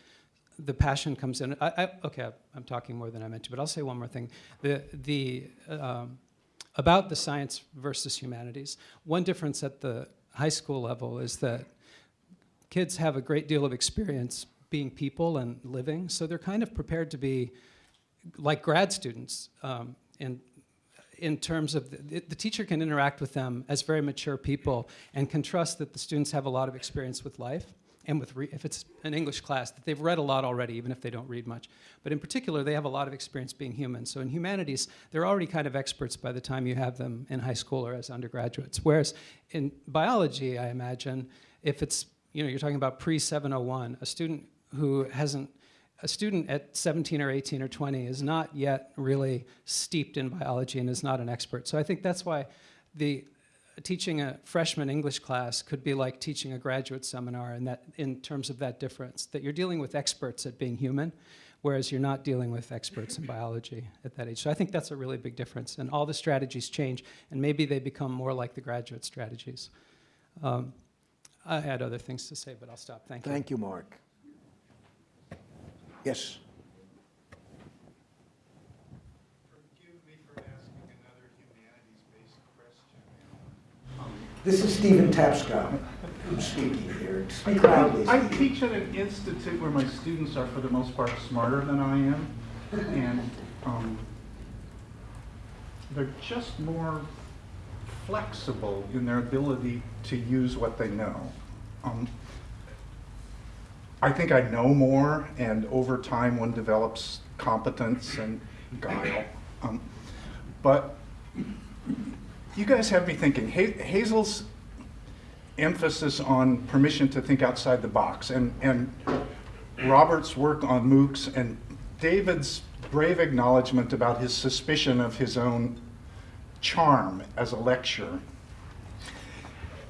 the passion comes in. I, I, okay, I'm talking more than I meant to, but I'll say one more thing. The the um, about the science versus humanities. One difference at the high school level is that kids have a great deal of experience being people and living, so they're kind of prepared to be like grad students um, in, in terms of the, the teacher can interact with them as very mature people and can trust that the students have a lot of experience with life and with if it's an English class that they've read a lot already, even if they don't read much. But in particular, they have a lot of experience being human. So in humanities, they're already kind of experts by the time you have them in high school or as undergraduates. Whereas in biology, I imagine, if it's you know you're talking about pre 701, a student who hasn't a student at 17 or 18 or 20 is not yet really steeped in biology and is not an expert. So I think that's why the teaching a freshman English class could be like teaching a graduate seminar in, that, in terms of that difference, that you're dealing with experts at being human, whereas you're not dealing with experts in biology at that age. So I think that's a really big difference, and all the strategies change, and maybe they become more like the graduate strategies. Um, I had other things to say, but I'll stop. Thank you. Thank you, Mark. Yes. Forgive me for asking another humanities-based question. This is Stephen Tapscott who's speaking here. Speak loudly, I teach at an institute where my students are, for the most part, smarter than I am, and um, they're just more flexible in their ability to use what they know. Um, I think I know more, and over time, one develops competence and guile. Um, but you guys have me thinking. Hazel's emphasis on permission to think outside the box, and, and Robert's work on MOOCs, and David's brave acknowledgement about his suspicion of his own charm as a lecturer.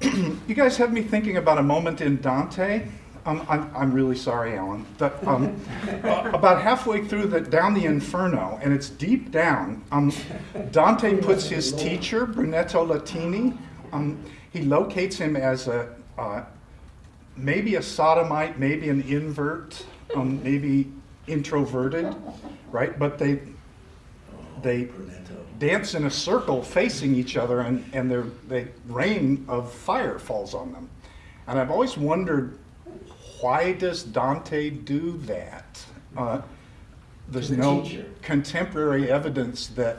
[CLEARS THROAT] you guys have me thinking about a moment in Dante. Um, I'm, I'm really sorry, Alan. That, um, about halfway through the down the Inferno, and it's deep down. Um, Dante puts his teacher Brunetto Latini. Um, he locates him as a uh, maybe a sodomite, maybe an invert, um, maybe introverted, right? But they they dance in a circle facing each other, and and their they rain of fire falls on them. And I've always wondered why does Dante do that? Uh, there's the no teacher. contemporary evidence that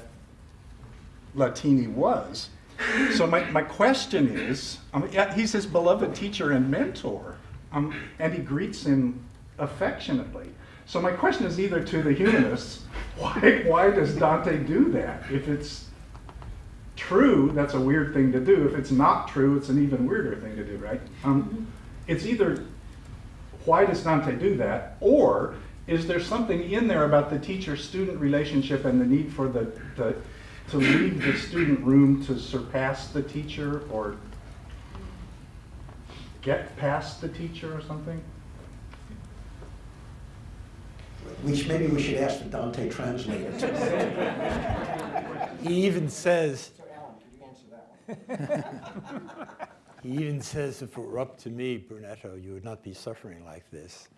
Latini was. So my, my question is, um, yeah, he's his beloved teacher and mentor, um, and he greets him affectionately. So my question is either to the humanists, [LAUGHS] why, why does Dante do that? If it's true, that's a weird thing to do. If it's not true, it's an even weirder thing to do, right? Um, it's either why does Dante do that, or is there something in there about the teacher-student relationship and the need for the, the to leave the student room to surpass the teacher or get past the teacher or something? Which maybe we should ask the Dante translator. He even says, [LAUGHS] he even says, if it were up to me, Brunetto, you would not be suffering like this,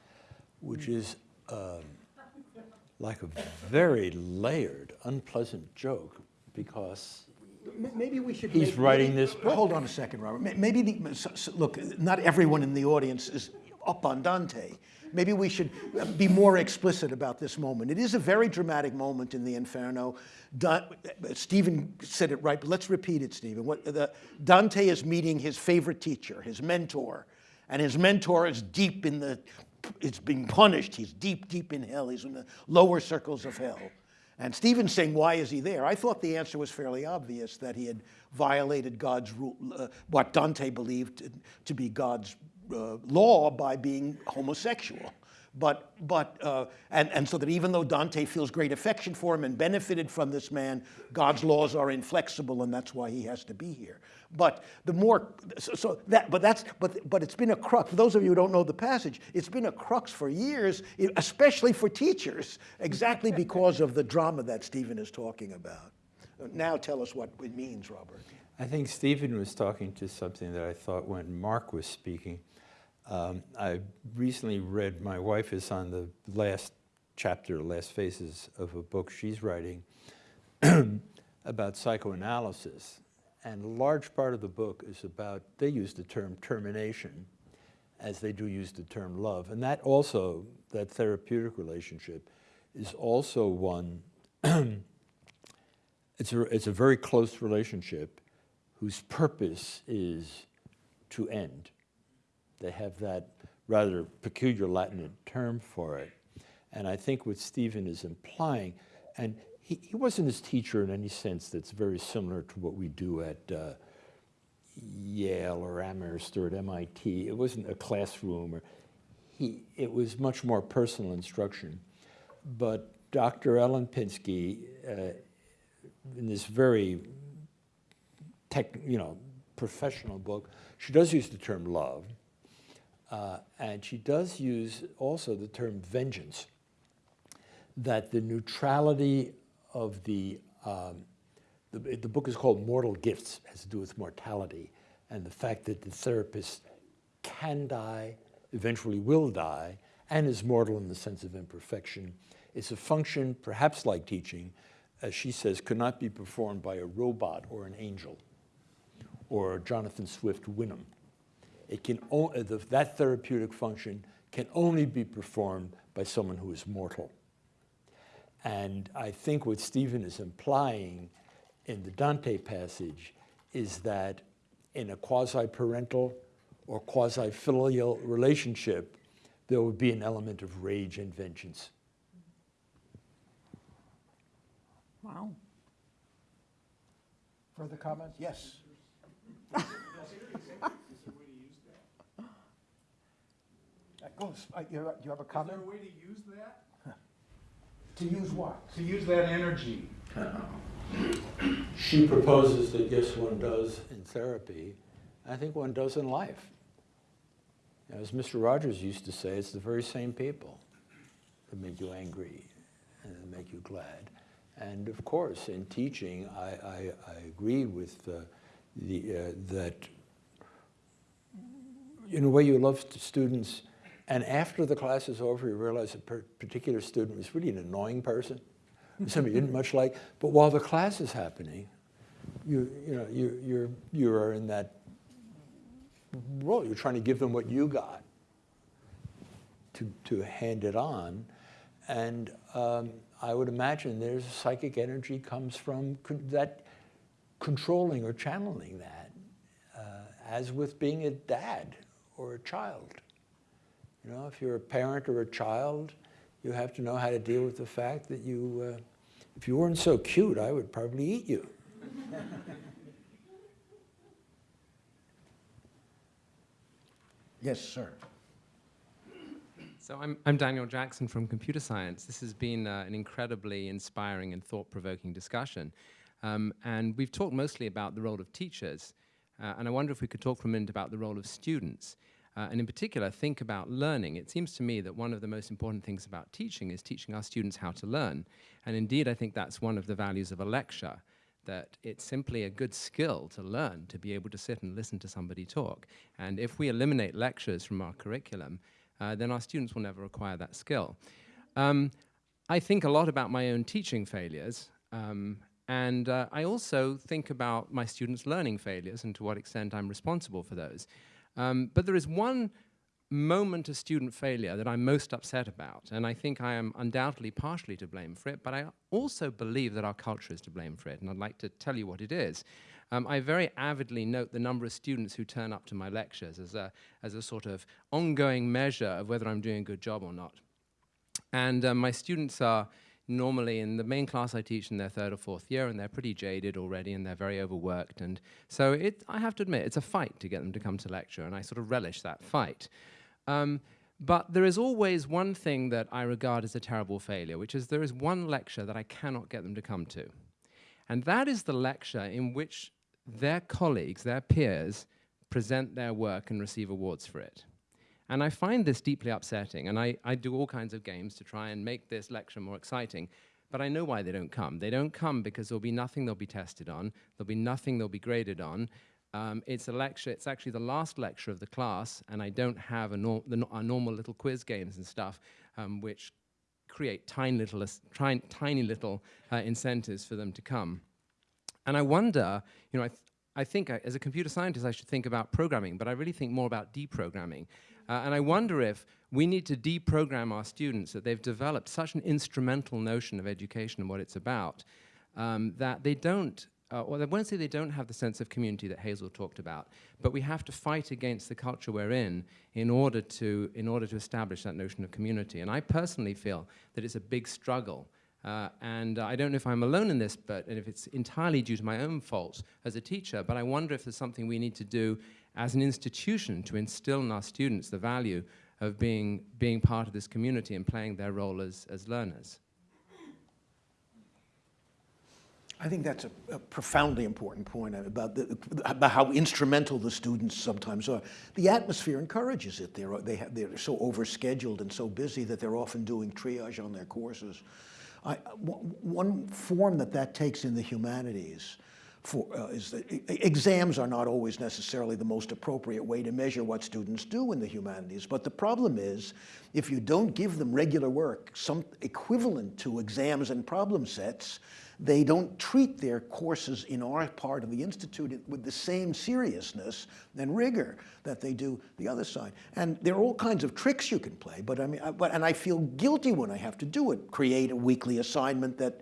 which is um, like a very layered, unpleasant joke because Maybe we should. He's maybe- writing maybe- this book. Hold on a second, Robert. Maybe, the, so- so- look, not everyone in the audience is up on Dante. Maybe we should be more explicit about this moment. It is a very dramatic moment in the Inferno. Da- Stephen said it right, but let's repeat it, Stephen. What, the, Dante is meeting his favorite teacher, his mentor, and his mentor is deep in the, it's being punished. He's deep, deep in hell. He's in the lower circles of hell. And Stephen's saying, why is he there? I thought the answer was fairly obvious that he had violated God's rule, uh, what Dante believed to, to be God's uh, law by being homosexual. But, but uh, and, and so that even though Dante feels great affection for him and benefited from this man, God's laws are inflexible, and that's why he has to be here. But the more, so, so that, but that's, but, but it's been a crux. For those of you who don't know the passage, it's been a crux for years, especially for teachers, exactly [LAUGHS] because of the drama that Stephen is talking about. Now tell us what it means, Robert. I think Stephen was talking to something that I thought when Mark was speaking. Um, I recently read, my wife is on the last chapter, last phases of a book she's writing [CLEARS THROAT] about psychoanalysis. And a large part of the book is about, they use the term termination as they do use the term love. And that also, that therapeutic relationship, is also one [CLEARS THROAT] it's a, it's a very close relationship whose purpose is to end. They have that rather peculiar Latin term for it. And I think what Stephen is implying, and he, he wasn't his teacher in any sense that's very similar to what we do at uh, Yale or Amherst or at MIT. It wasn't a classroom. Or he, it was much more personal instruction. But Dr. Ellen Pinsky, uh, in this very tech, you know, professional book, she does use the term love, uh, and she does use also the term vengeance. That the neutrality of the, um, the, the book is called Mortal Gifts, has to do with mortality, and the fact that the therapist can die, eventually will die, and is mortal in the sense of imperfection. It's a function, perhaps like teaching, as she says, could not be performed by a robot or an angel or Jonathan Swift Houyhnhnm. It can o- uh, the, that therapeutic function can only be performed by someone who is mortal. And I think what Stephen is implying in the Dante passage is that in a quasi-parental or quasi-filial relationship, there would be an element of rage and vengeance. Wow. Further comments? Yes. [LAUGHS] Uh, go uh, you have a- you have a way to use that? To use what? to use that energy. She proposes that yes, one does in therapy. I think one does in life. As Mr. Rogers used to say, it's the very same people that make you angry and that make you glad. And of course, in teaching, I, I, I agree with uh, the, uh, that in a way you love students, and after the class is over, you realize a particular student was really an annoying person, somebody you didn't much like. But while the class is happening, you, you know, you, you're, you are in that role. You're trying to give them what you got to, to hand it on. And um, I would imagine there's psychic energy comes from con- that controlling or channeling that, uh, as with being a dad or a child. You know, if you're a parent or a child, you have to know how to deal with the fact that you, uh, if you weren't so cute, I would probably eat you. Yes, sir. So I'm, I'm Daniel Jackson from Computer Science. This has been uh, an incredibly inspiring and thought-provoking discussion. Um, and we've talked mostly about the role of teachers. Uh, and I wonder if we could talk for a minute about the role of students. Uh, and in particular, think about learning. It seems to me that one of the most important things about teaching is teaching our students how to learn. And indeed, I think that's one of the values of a lecture, that it's simply a good skill to learn, to be able to sit and listen to somebody talk. And if we eliminate lectures from our curriculum, uh, then our students will never acquire that skill. Um, I think a lot about my own teaching failures, um, and uh, I also think about my students' learning failures and to what extent I'm responsible for those. Um, but there is one moment of student failure that I'm most upset about, and I think I am undoubtedly partially to blame for it, but I also believe that our culture is to blame for it, and I'd like to tell you what it is. Um, I very avidly note the number of students who turn up to my lectures as a, as a sort of ongoing measure of whether I'm doing a good job or not. And um, my students are normally in the main class I teach in their third or fourth year, and they're pretty jaded already, and they're very overworked. And so it, I have to admit, it's a fight to get them to come to lecture, and I sort of relish that fight. Um, but there is always one thing that I regard as a terrible failure, which is there is one lecture that I cannot get them to come to. And that is the lecture in which their colleagues, their peers, present their work and receive awards for it. And I find this deeply upsetting, and I, I do all kinds of games to try and make this lecture more exciting. But I know why they don't come. They don't come because there'll be nothing they'll be tested on, there'll be nothing they'll be graded on. Um, it's a lecture, it's actually the last lecture of the class, and I don't have a nor the, normal little quiz games and stuff, um, which create tiny little, tiny, tiny little uh, incentives for them to come. And I wonder, you know, I, th I think I, as a computer scientist, I should think about programming, but I really think more about deprogramming. Uh, and I wonder if we need to deprogram our students, that they've developed such an instrumental notion of education and what it's about, um, that they don't, uh, or I won't say they don't have the sense of community that Hazel talked about, but we have to fight against the culture we're in in order to, in order to establish that notion of community. And I personally feel that it's a big struggle uh, and uh, I don't know if I'm alone in this, but and if it's entirely due to my own faults as a teacher, but I wonder if there's something we need to do as an institution to instill in our students the value of being, being part of this community and playing their role as, as learners. I think that's a, a, profoundly important point uh, about, the, about how instrumental the students sometimes are. The atmosphere encourages it. They're, they have, they're so overscheduled and so busy that they're often doing triage on their courses. I, one form that that takes in the humanities for, uh, is that exams are not always necessarily the most appropriate way to measure what students do in the humanities. But the problem is, if you don't give them regular work, some equivalent to exams and problem sets, they don't treat their courses in our part of the Institute with the same seriousness and rigor that they do the other side. And there are all kinds of tricks you can play, but I mean, I, but, and I feel guilty when I have to do it, create a weekly assignment that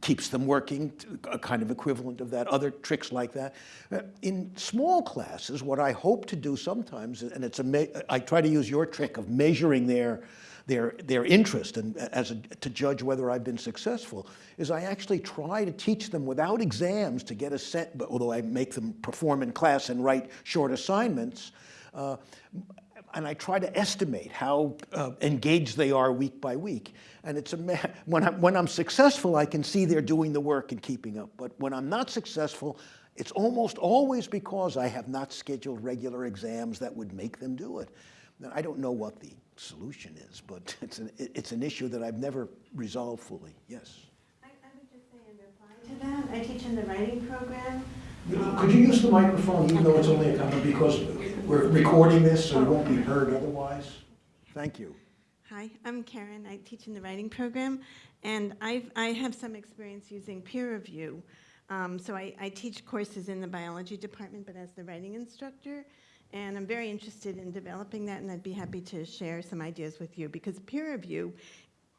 keeps them working, a kind of equivalent of that, other tricks like that. Uh, in small classes, what I hope to do sometimes, and it's a, I try to use your trick of measuring their, their, their interest and as a, to judge whether I've been successful, is I actually try to teach them without exams to get a set, but although I make them perform in class and write short assignments, uh, and I try to estimate how uh, engaged they are week by week. And it's a when I'm, when I'm successful, I can see they're doing the work and keeping up. But when I'm not successful, it's almost always because I have not scheduled regular exams that would make them do it. Now, I don't know what the solution is, but [LAUGHS] it's an, it's an issue that I've never resolved fully. Yes. I, I would just say in reply to that, I teach in the writing program. Could you use the microphone, even though it's only a couple, because we're recording this, so it won't be heard otherwise? Thank you. Hi, I'm Karen. I teach in the writing program, and I've, I have some experience using peer review. Um, so I, I teach courses in the biology department, but as the writing instructor, and I'm very interested in developing that, and I'd be happy to share some ideas with you because peer review,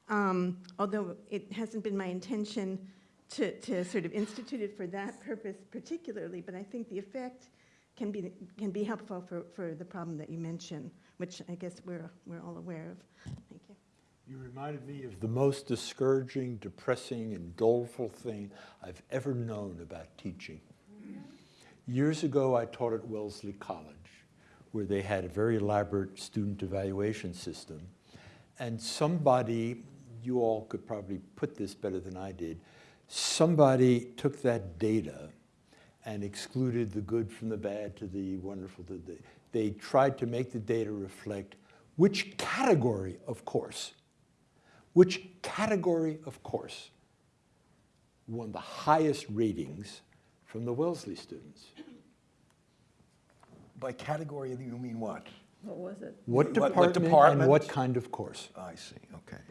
um, although it hasn't been my intention to, to sort of institute it for that purpose particularly, but I think the effect can be, can be helpful for, for the problem that you mentioned, which I guess we're, we're all aware of. Thank you. You reminded me of the most discouraging, depressing, and doleful thing I've ever known about teaching. Years ago, I taught at Wellesley College, where they had a very elaborate student evaluation system. And somebody, you all could probably put this better than I did, somebody took that data and excluded the good from the bad to the wonderful to the, they tried to make the data reflect which category of course, which category of course won the highest ratings from the Wellesley students. By category, you mean what? What was it? What What- department, and what kind of course? I see, okay.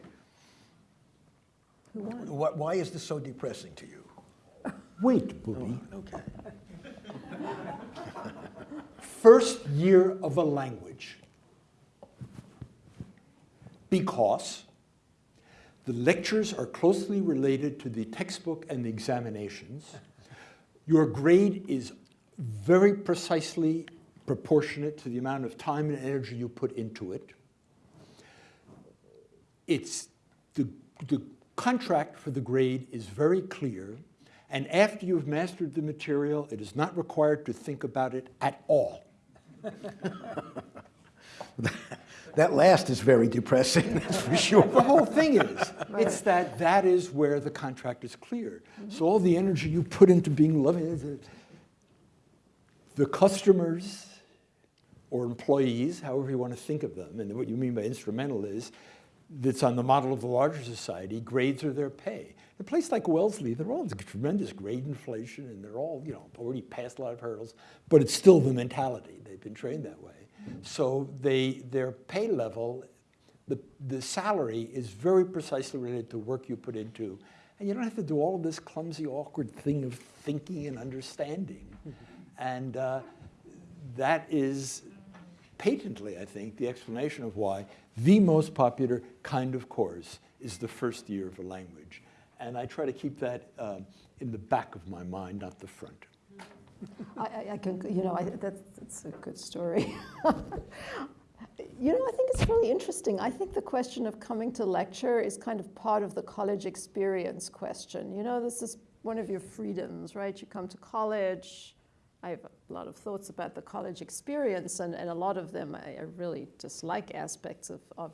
Who won? What, why is this so depressing to you? Wait, Booby. Oh, okay. First year of a language. Because the lectures are closely related to the textbook and the examinations. Your grade is very precisely proportionate to the amount of time and energy you put into it. It's the, the contract for the grade is very clear. And after you've mastered the material, it is not required to think about it at all. [LAUGHS] That last is very depressing, [LAUGHS] that's for sure. The whole thing is, [LAUGHS] it's that that is where the contract is clear. So all the energy you put into being loving, the customers or employees, however you want to think of them, and what you mean by instrumental is, that's on the model of the larger society, grades are their pay. A place like Wellesley, they're all tremendous grade inflation, and they're all, you know, already past a lot of hurdles, but it's still the mentality. They've been trained that way. So they, their pay level, the, the salary is very precisely related to work you put into. And you don't have to do all of this clumsy, awkward thing of thinking and understanding. And uh, that is patently, I think, the explanation of why the most popular kind of course is the first year of a language. And I try to keep that um, in the back of my mind, not the front. I, I, I can, you know, I, that's, that's a good story. [LAUGHS] you know, I think it's really interesting. I think the question of coming to lecture is kind of part of the college experience question. You know, this is one of your freedoms, right? You come to college. I have a lot of thoughts about the college experience, and, and a lot of them I, I really dislike aspects of, of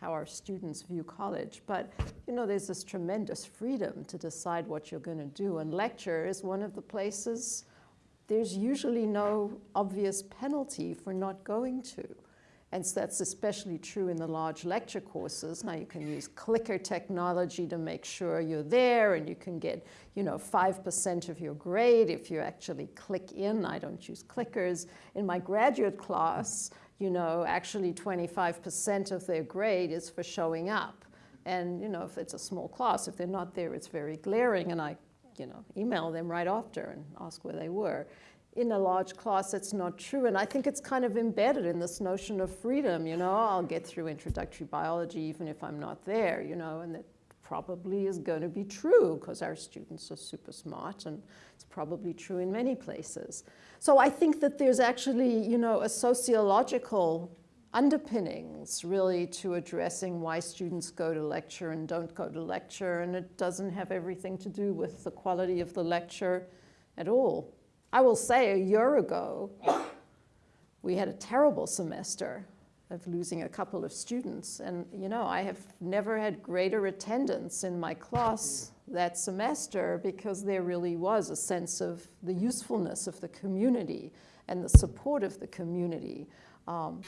how our students view college. But you know, there's this tremendous freedom to decide what you're going to do, and lecture is one of the places there's usually no obvious penalty for not going to. And so that's especially true in the large lecture courses. Now you can use clicker technology to make sure you're there and you can get, you know, 5% of your grade if you actually click in. I don't use clickers. In my graduate class, you know, actually 25% of their grade is for showing up. And, you know, if it's a small class, if they're not there, it's very glaring and I, you know, email them right after and ask where they were in a large class, it's not true. And I think it's kind of embedded in this notion of freedom, you know, I'll get through introductory biology even if I'm not there, you know, and that probably is going to be true because our students are super smart and it's probably true in many places. So I think that there's actually, you know, a sociological underpinnings really to addressing why students go to lecture and don't go to lecture and it doesn't have everything to do with the quality of the lecture at all. I will say a year ago, we had a terrible semester of losing a couple of students. And, you know, I have never had greater attendance in my class that semester because there really was a sense of the usefulness of the community and the support of the community. Um,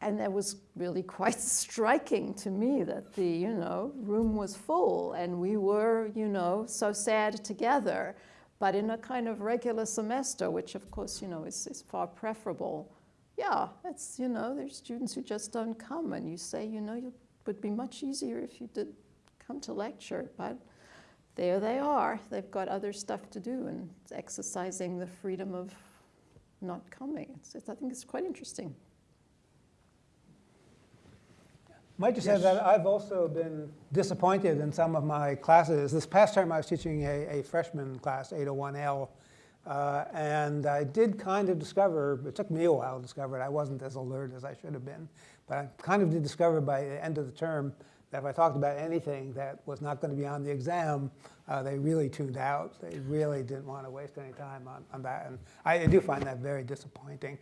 and that was really quite [LAUGHS] striking to me that the, you know, room was full and we were, you know, so sad together. But in a kind of regular semester, which of course, you know, is, is far preferable, yeah, it's, you know, there's students who just don't come and you say, you know, it would be much easier if you did come to lecture, but there they are. They've got other stuff to do and exercising the freedom of not coming. It's, it's, I think it's quite interesting. Might just add that I've also been disappointed in some of my classes. This past term, I was teaching a, a freshman class, 801L, uh, and I did kind of discover, it took me a while to discover it, I wasn't as alert as I should have been, but I kind of did discover by the end of the term that if I talked about anything that was not going to be on the exam, uh, they really tuned out. They really didn't want to waste any time on, on that, and I, I do find that very disappointing.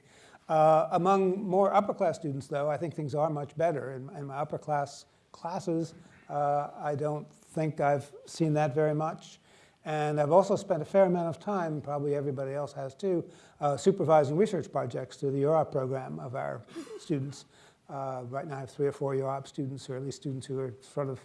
Uh, among more upper class students, though, I think things are much better. In, in my upper class classes, uh, I don't think I've seen that very much. And I've also spent a fair amount of time, probably everybody else has too, uh, supervising research projects through the UROP program of our students. Uh, right now I have three or four UROP students, or at least students who are sort of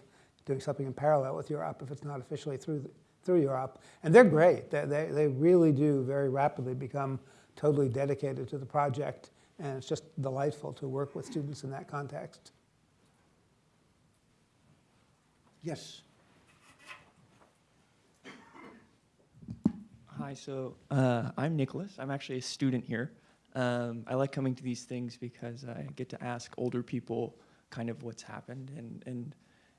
doing something in parallel with UROP if it's not officially through, the, through UROP. And they're great. They, they, they really do very rapidly become totally dedicated to the project, and it's just delightful to work with students in that context. Yes. Hi, so uh, I'm Nicholas. I'm actually a student here. Um, I like coming to these things because I get to ask older people kind of what's happened, and and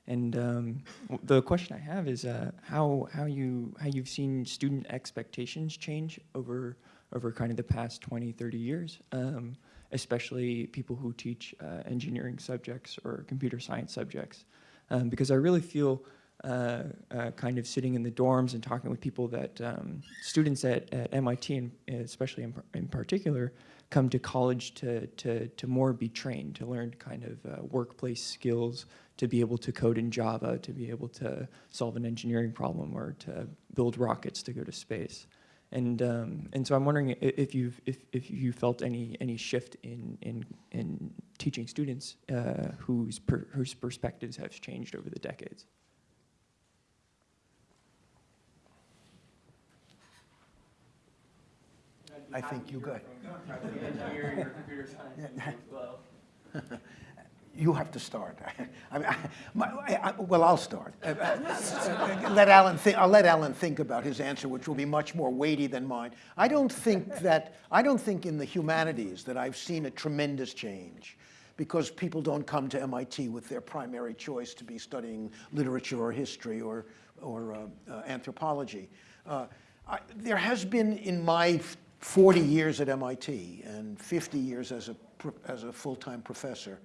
and um, the question I have is uh, how how you how you've seen student expectations change over over kind of the past 20, 30 years, um, especially people who teach uh, engineering subjects or computer science subjects. Um, because I really feel uh, uh, kind of sitting in the dorms and talking with people that um, students at, at MIT, and especially in, in particular, come to college to, to, to more be trained, to learn kind of uh, workplace skills, to be able to code in Java, to be able to solve an engineering problem, or to build rockets to go to space. And um, and so I'm wondering if you've if, if you felt any any shift in in in teaching students uh, whose per, whose perspectives have changed over the decades. I think you got. [LAUGHS] you have to start. [LAUGHS] I mean, I, my, I, well, I'll start. Uh, uh, let Alan think. I'll let Alan think about his answer, which will be much more weighty than mine. I don't think that. I don't think in the humanities that I've seen a tremendous change, because people don't come to MIT with their primary choice to be studying literature or history or or uh, uh anthropology. Uh, I, there has been in my 40 years at MIT and 50 years as a as a full-time professor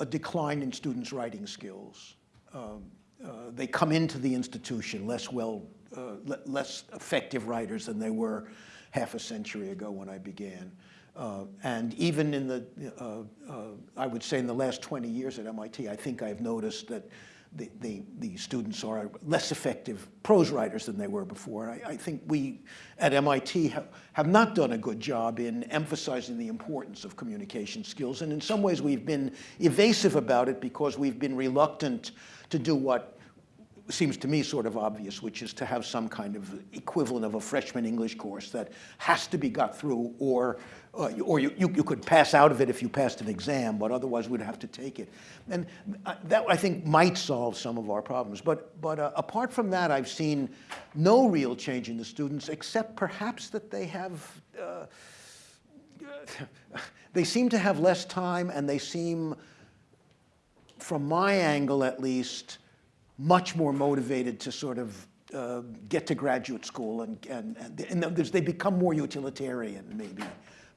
a decline in students' writing skills. Um, uh, they come into the institution less well, uh, le less effective writers than they were half a century ago when I began. Uh, and even in the, uh, uh, I would say in the last 20 years at MIT, I think I've noticed that the, the, the, students are less effective prose writers than they were before. I, I think we at MIT have, have not done a good job in emphasizing the importance of communication skills. And in some ways we've been evasive about it because we've been reluctant to do what seems to me sort of obvious, which is to have some kind of equivalent of a freshman English course that has to be got through or uh, or you, you, you, could pass out of it if you passed an exam, but otherwise we'd have to take it. And uh, that, I think, might solve some of our problems. But, but uh, apart from that, I've seen no real change in the students, except perhaps that they have, uh, [LAUGHS] they seem to have less time and they seem, from my angle at least, much more motivated to sort of uh, get to graduate school and, and, and, and they become more utilitarian maybe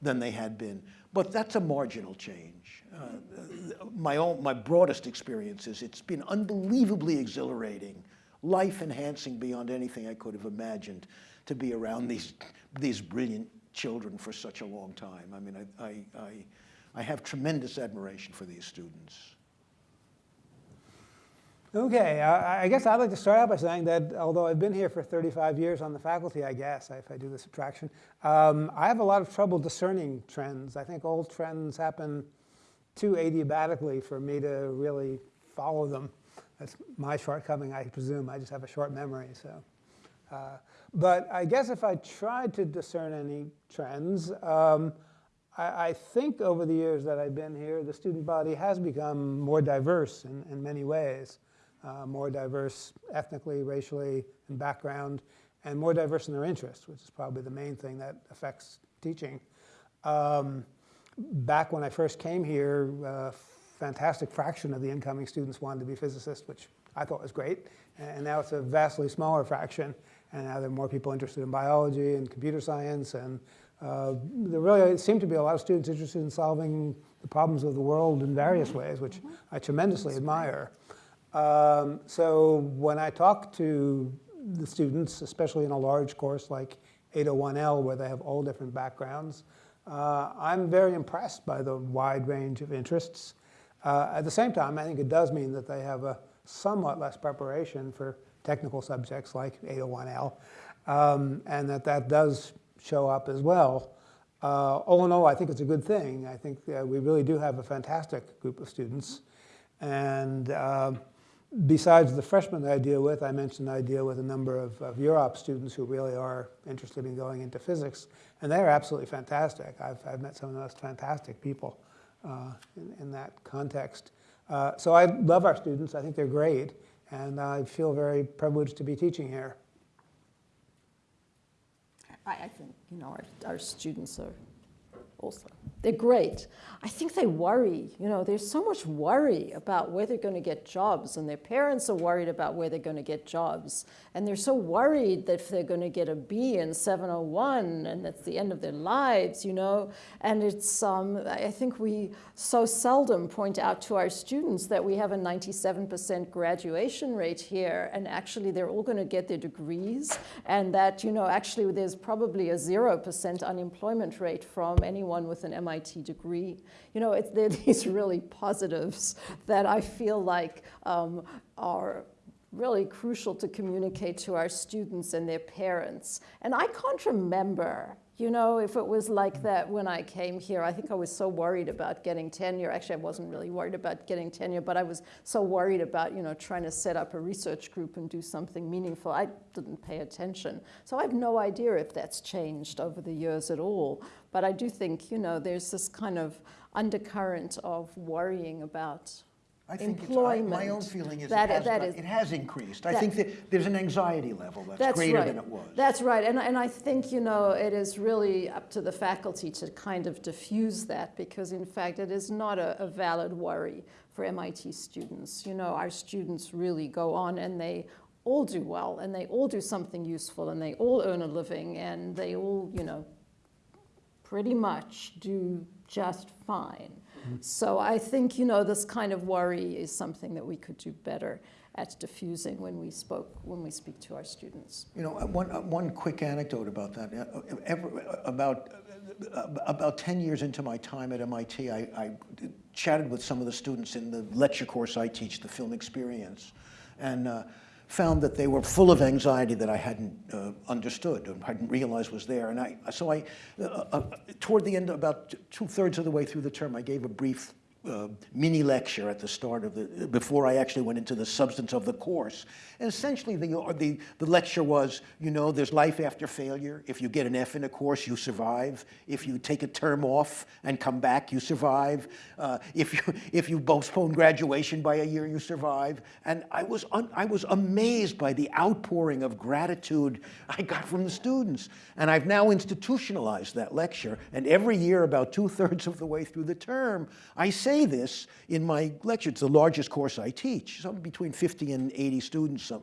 than they had been. But that's a marginal change. Uh, my, own, my broadest experience is it's been unbelievably exhilarating, life enhancing beyond anything I could have imagined to be around these, these brilliant children for such a long time. I mean, I, I, I, I have tremendous admiration for these students. Okay, I, guess I'd like to start out by saying that although I've been here for 35 years on the faculty, I guess, if I do the subtraction, um, I have a lot of trouble discerning trends. I think old trends happen too adiabatically for me to really follow them. That's my shortcoming, I presume. I just have a short memory, so. Uh, but I guess if I tried to discern any trends, um, I, I, think over the years that I've been here, the student body has become more diverse in, in many ways uh, more diverse ethnically, racially, in background, and more diverse in their interests, which is probably the main thing that affects teaching. Um, back when I first came here, a fantastic fraction of the incoming students wanted to be physicists, which I thought was great. And now it's a vastly smaller fraction. And now there are more people interested in biology and computer science. And uh, there really seem to be a lot of students interested in solving the problems of the world in various ways, which I tremendously admire. Um, so when I talk to the students, especially in a large course like 801L, where they have all different backgrounds, uh, I'm very impressed by the wide range of interests. Uh, at the same time, I think it does mean that they have a somewhat less preparation for technical subjects like 801L, um, and that that does show up as well. Uh, all in all, I think it's a good thing. I think we really do have a fantastic group of students. And um, besides the freshmen that I deal with, I mentioned I deal with a number of, of UROP students who really are interested in going into physics, and they're absolutely fantastic. I've, I've met some of the most fantastic people uh, in, in, that context. Uh, so I love our students. I think they're great, and I feel very privileged to be teaching here. I, I think, you know, our, our students are also. They're great. I think they worry. You know, there's so much worry about where they're going to get jobs, and their parents are worried about where they're going to get jobs. And they're so worried that if they're going to get a B in 701 and that's the end of their lives, you know. And it's, um, I think we so seldom point out to our students that we have a 97% graduation rate here, and actually they're all going to get their degrees, and that, you know, actually there's probably a 0% unemployment rate from anyone with an MIT degree. You know, it's, are [LAUGHS] these really positives that I feel like um, are really crucial to communicate to our students and their parents. And I can't remember, you know, if it was like that when I came here. I think I was so worried about getting tenure. Actually, I wasn't really worried about getting tenure, but I was so worried about, you know, trying to set up a research group and do something meaningful. I didn't pay attention. So I have no idea if that's changed over the years at all. But I do think, you know, there's this kind of undercurrent of worrying about I think employment. I, my own feeling is that, it, has, that is, it has increased. that, I think that there's an anxiety level that's, that's greater right. than it was. That's right. And, and I think, you know, it is really up to the faculty to kind of diffuse that because, in fact, it is not a, a valid worry for MIT students. You know, our students really go on and they all do well and they all do something useful and they all earn a living and they all, you know, pretty much do just fine. So I think, you know, this kind of worry is something that we could do better at diffusing when we spoke, when we speak to our students. You know, uh, one, uh, one quick anecdote about that. Uh, ever, about, about 10 years into my time at MIT, I, I chatted with some of the students in the lecture course I teach, the film experience. And uh, found that they were full of anxiety that I hadn't uh, understood or hadn't realized was there. And I, so I, uh, uh, toward the end, about two thirds of the way through the term, I gave a brief uh, mini lecture at the start of the, before I actually went into the substance of the course. And essentially the, the, the lecture was, you know, there's life after failure. If you get an F in a course, you survive. If you take a term off and come back, you survive. Uh, if, you, if you postpone graduation by a year, you survive. And I was, un, I was amazed by the outpouring of gratitude I got from the students. And I've now institutionalized that lecture. And every year, about two thirds of the way through the term, I say say this in my lecture. It's the largest course I teach, something between 50 and 80 students uh,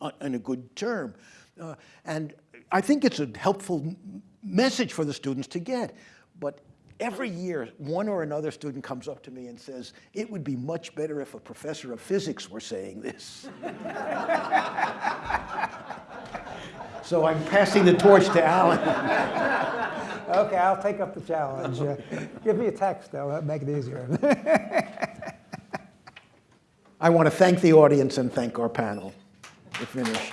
uh, in a good term. Uh, and I think it's a helpful message for the students to get. But every year, one or another student comes up to me and says, it would be much better if a professor of physics were saying this. [LAUGHS] so I'm passing the torch to Alan. [LAUGHS] [LAUGHS] Okay, I'll take up the challenge. Uh, [LAUGHS] Give me a text, though, that'll make it easier. [LAUGHS] I want to thank the audience and thank our panel. We're finished.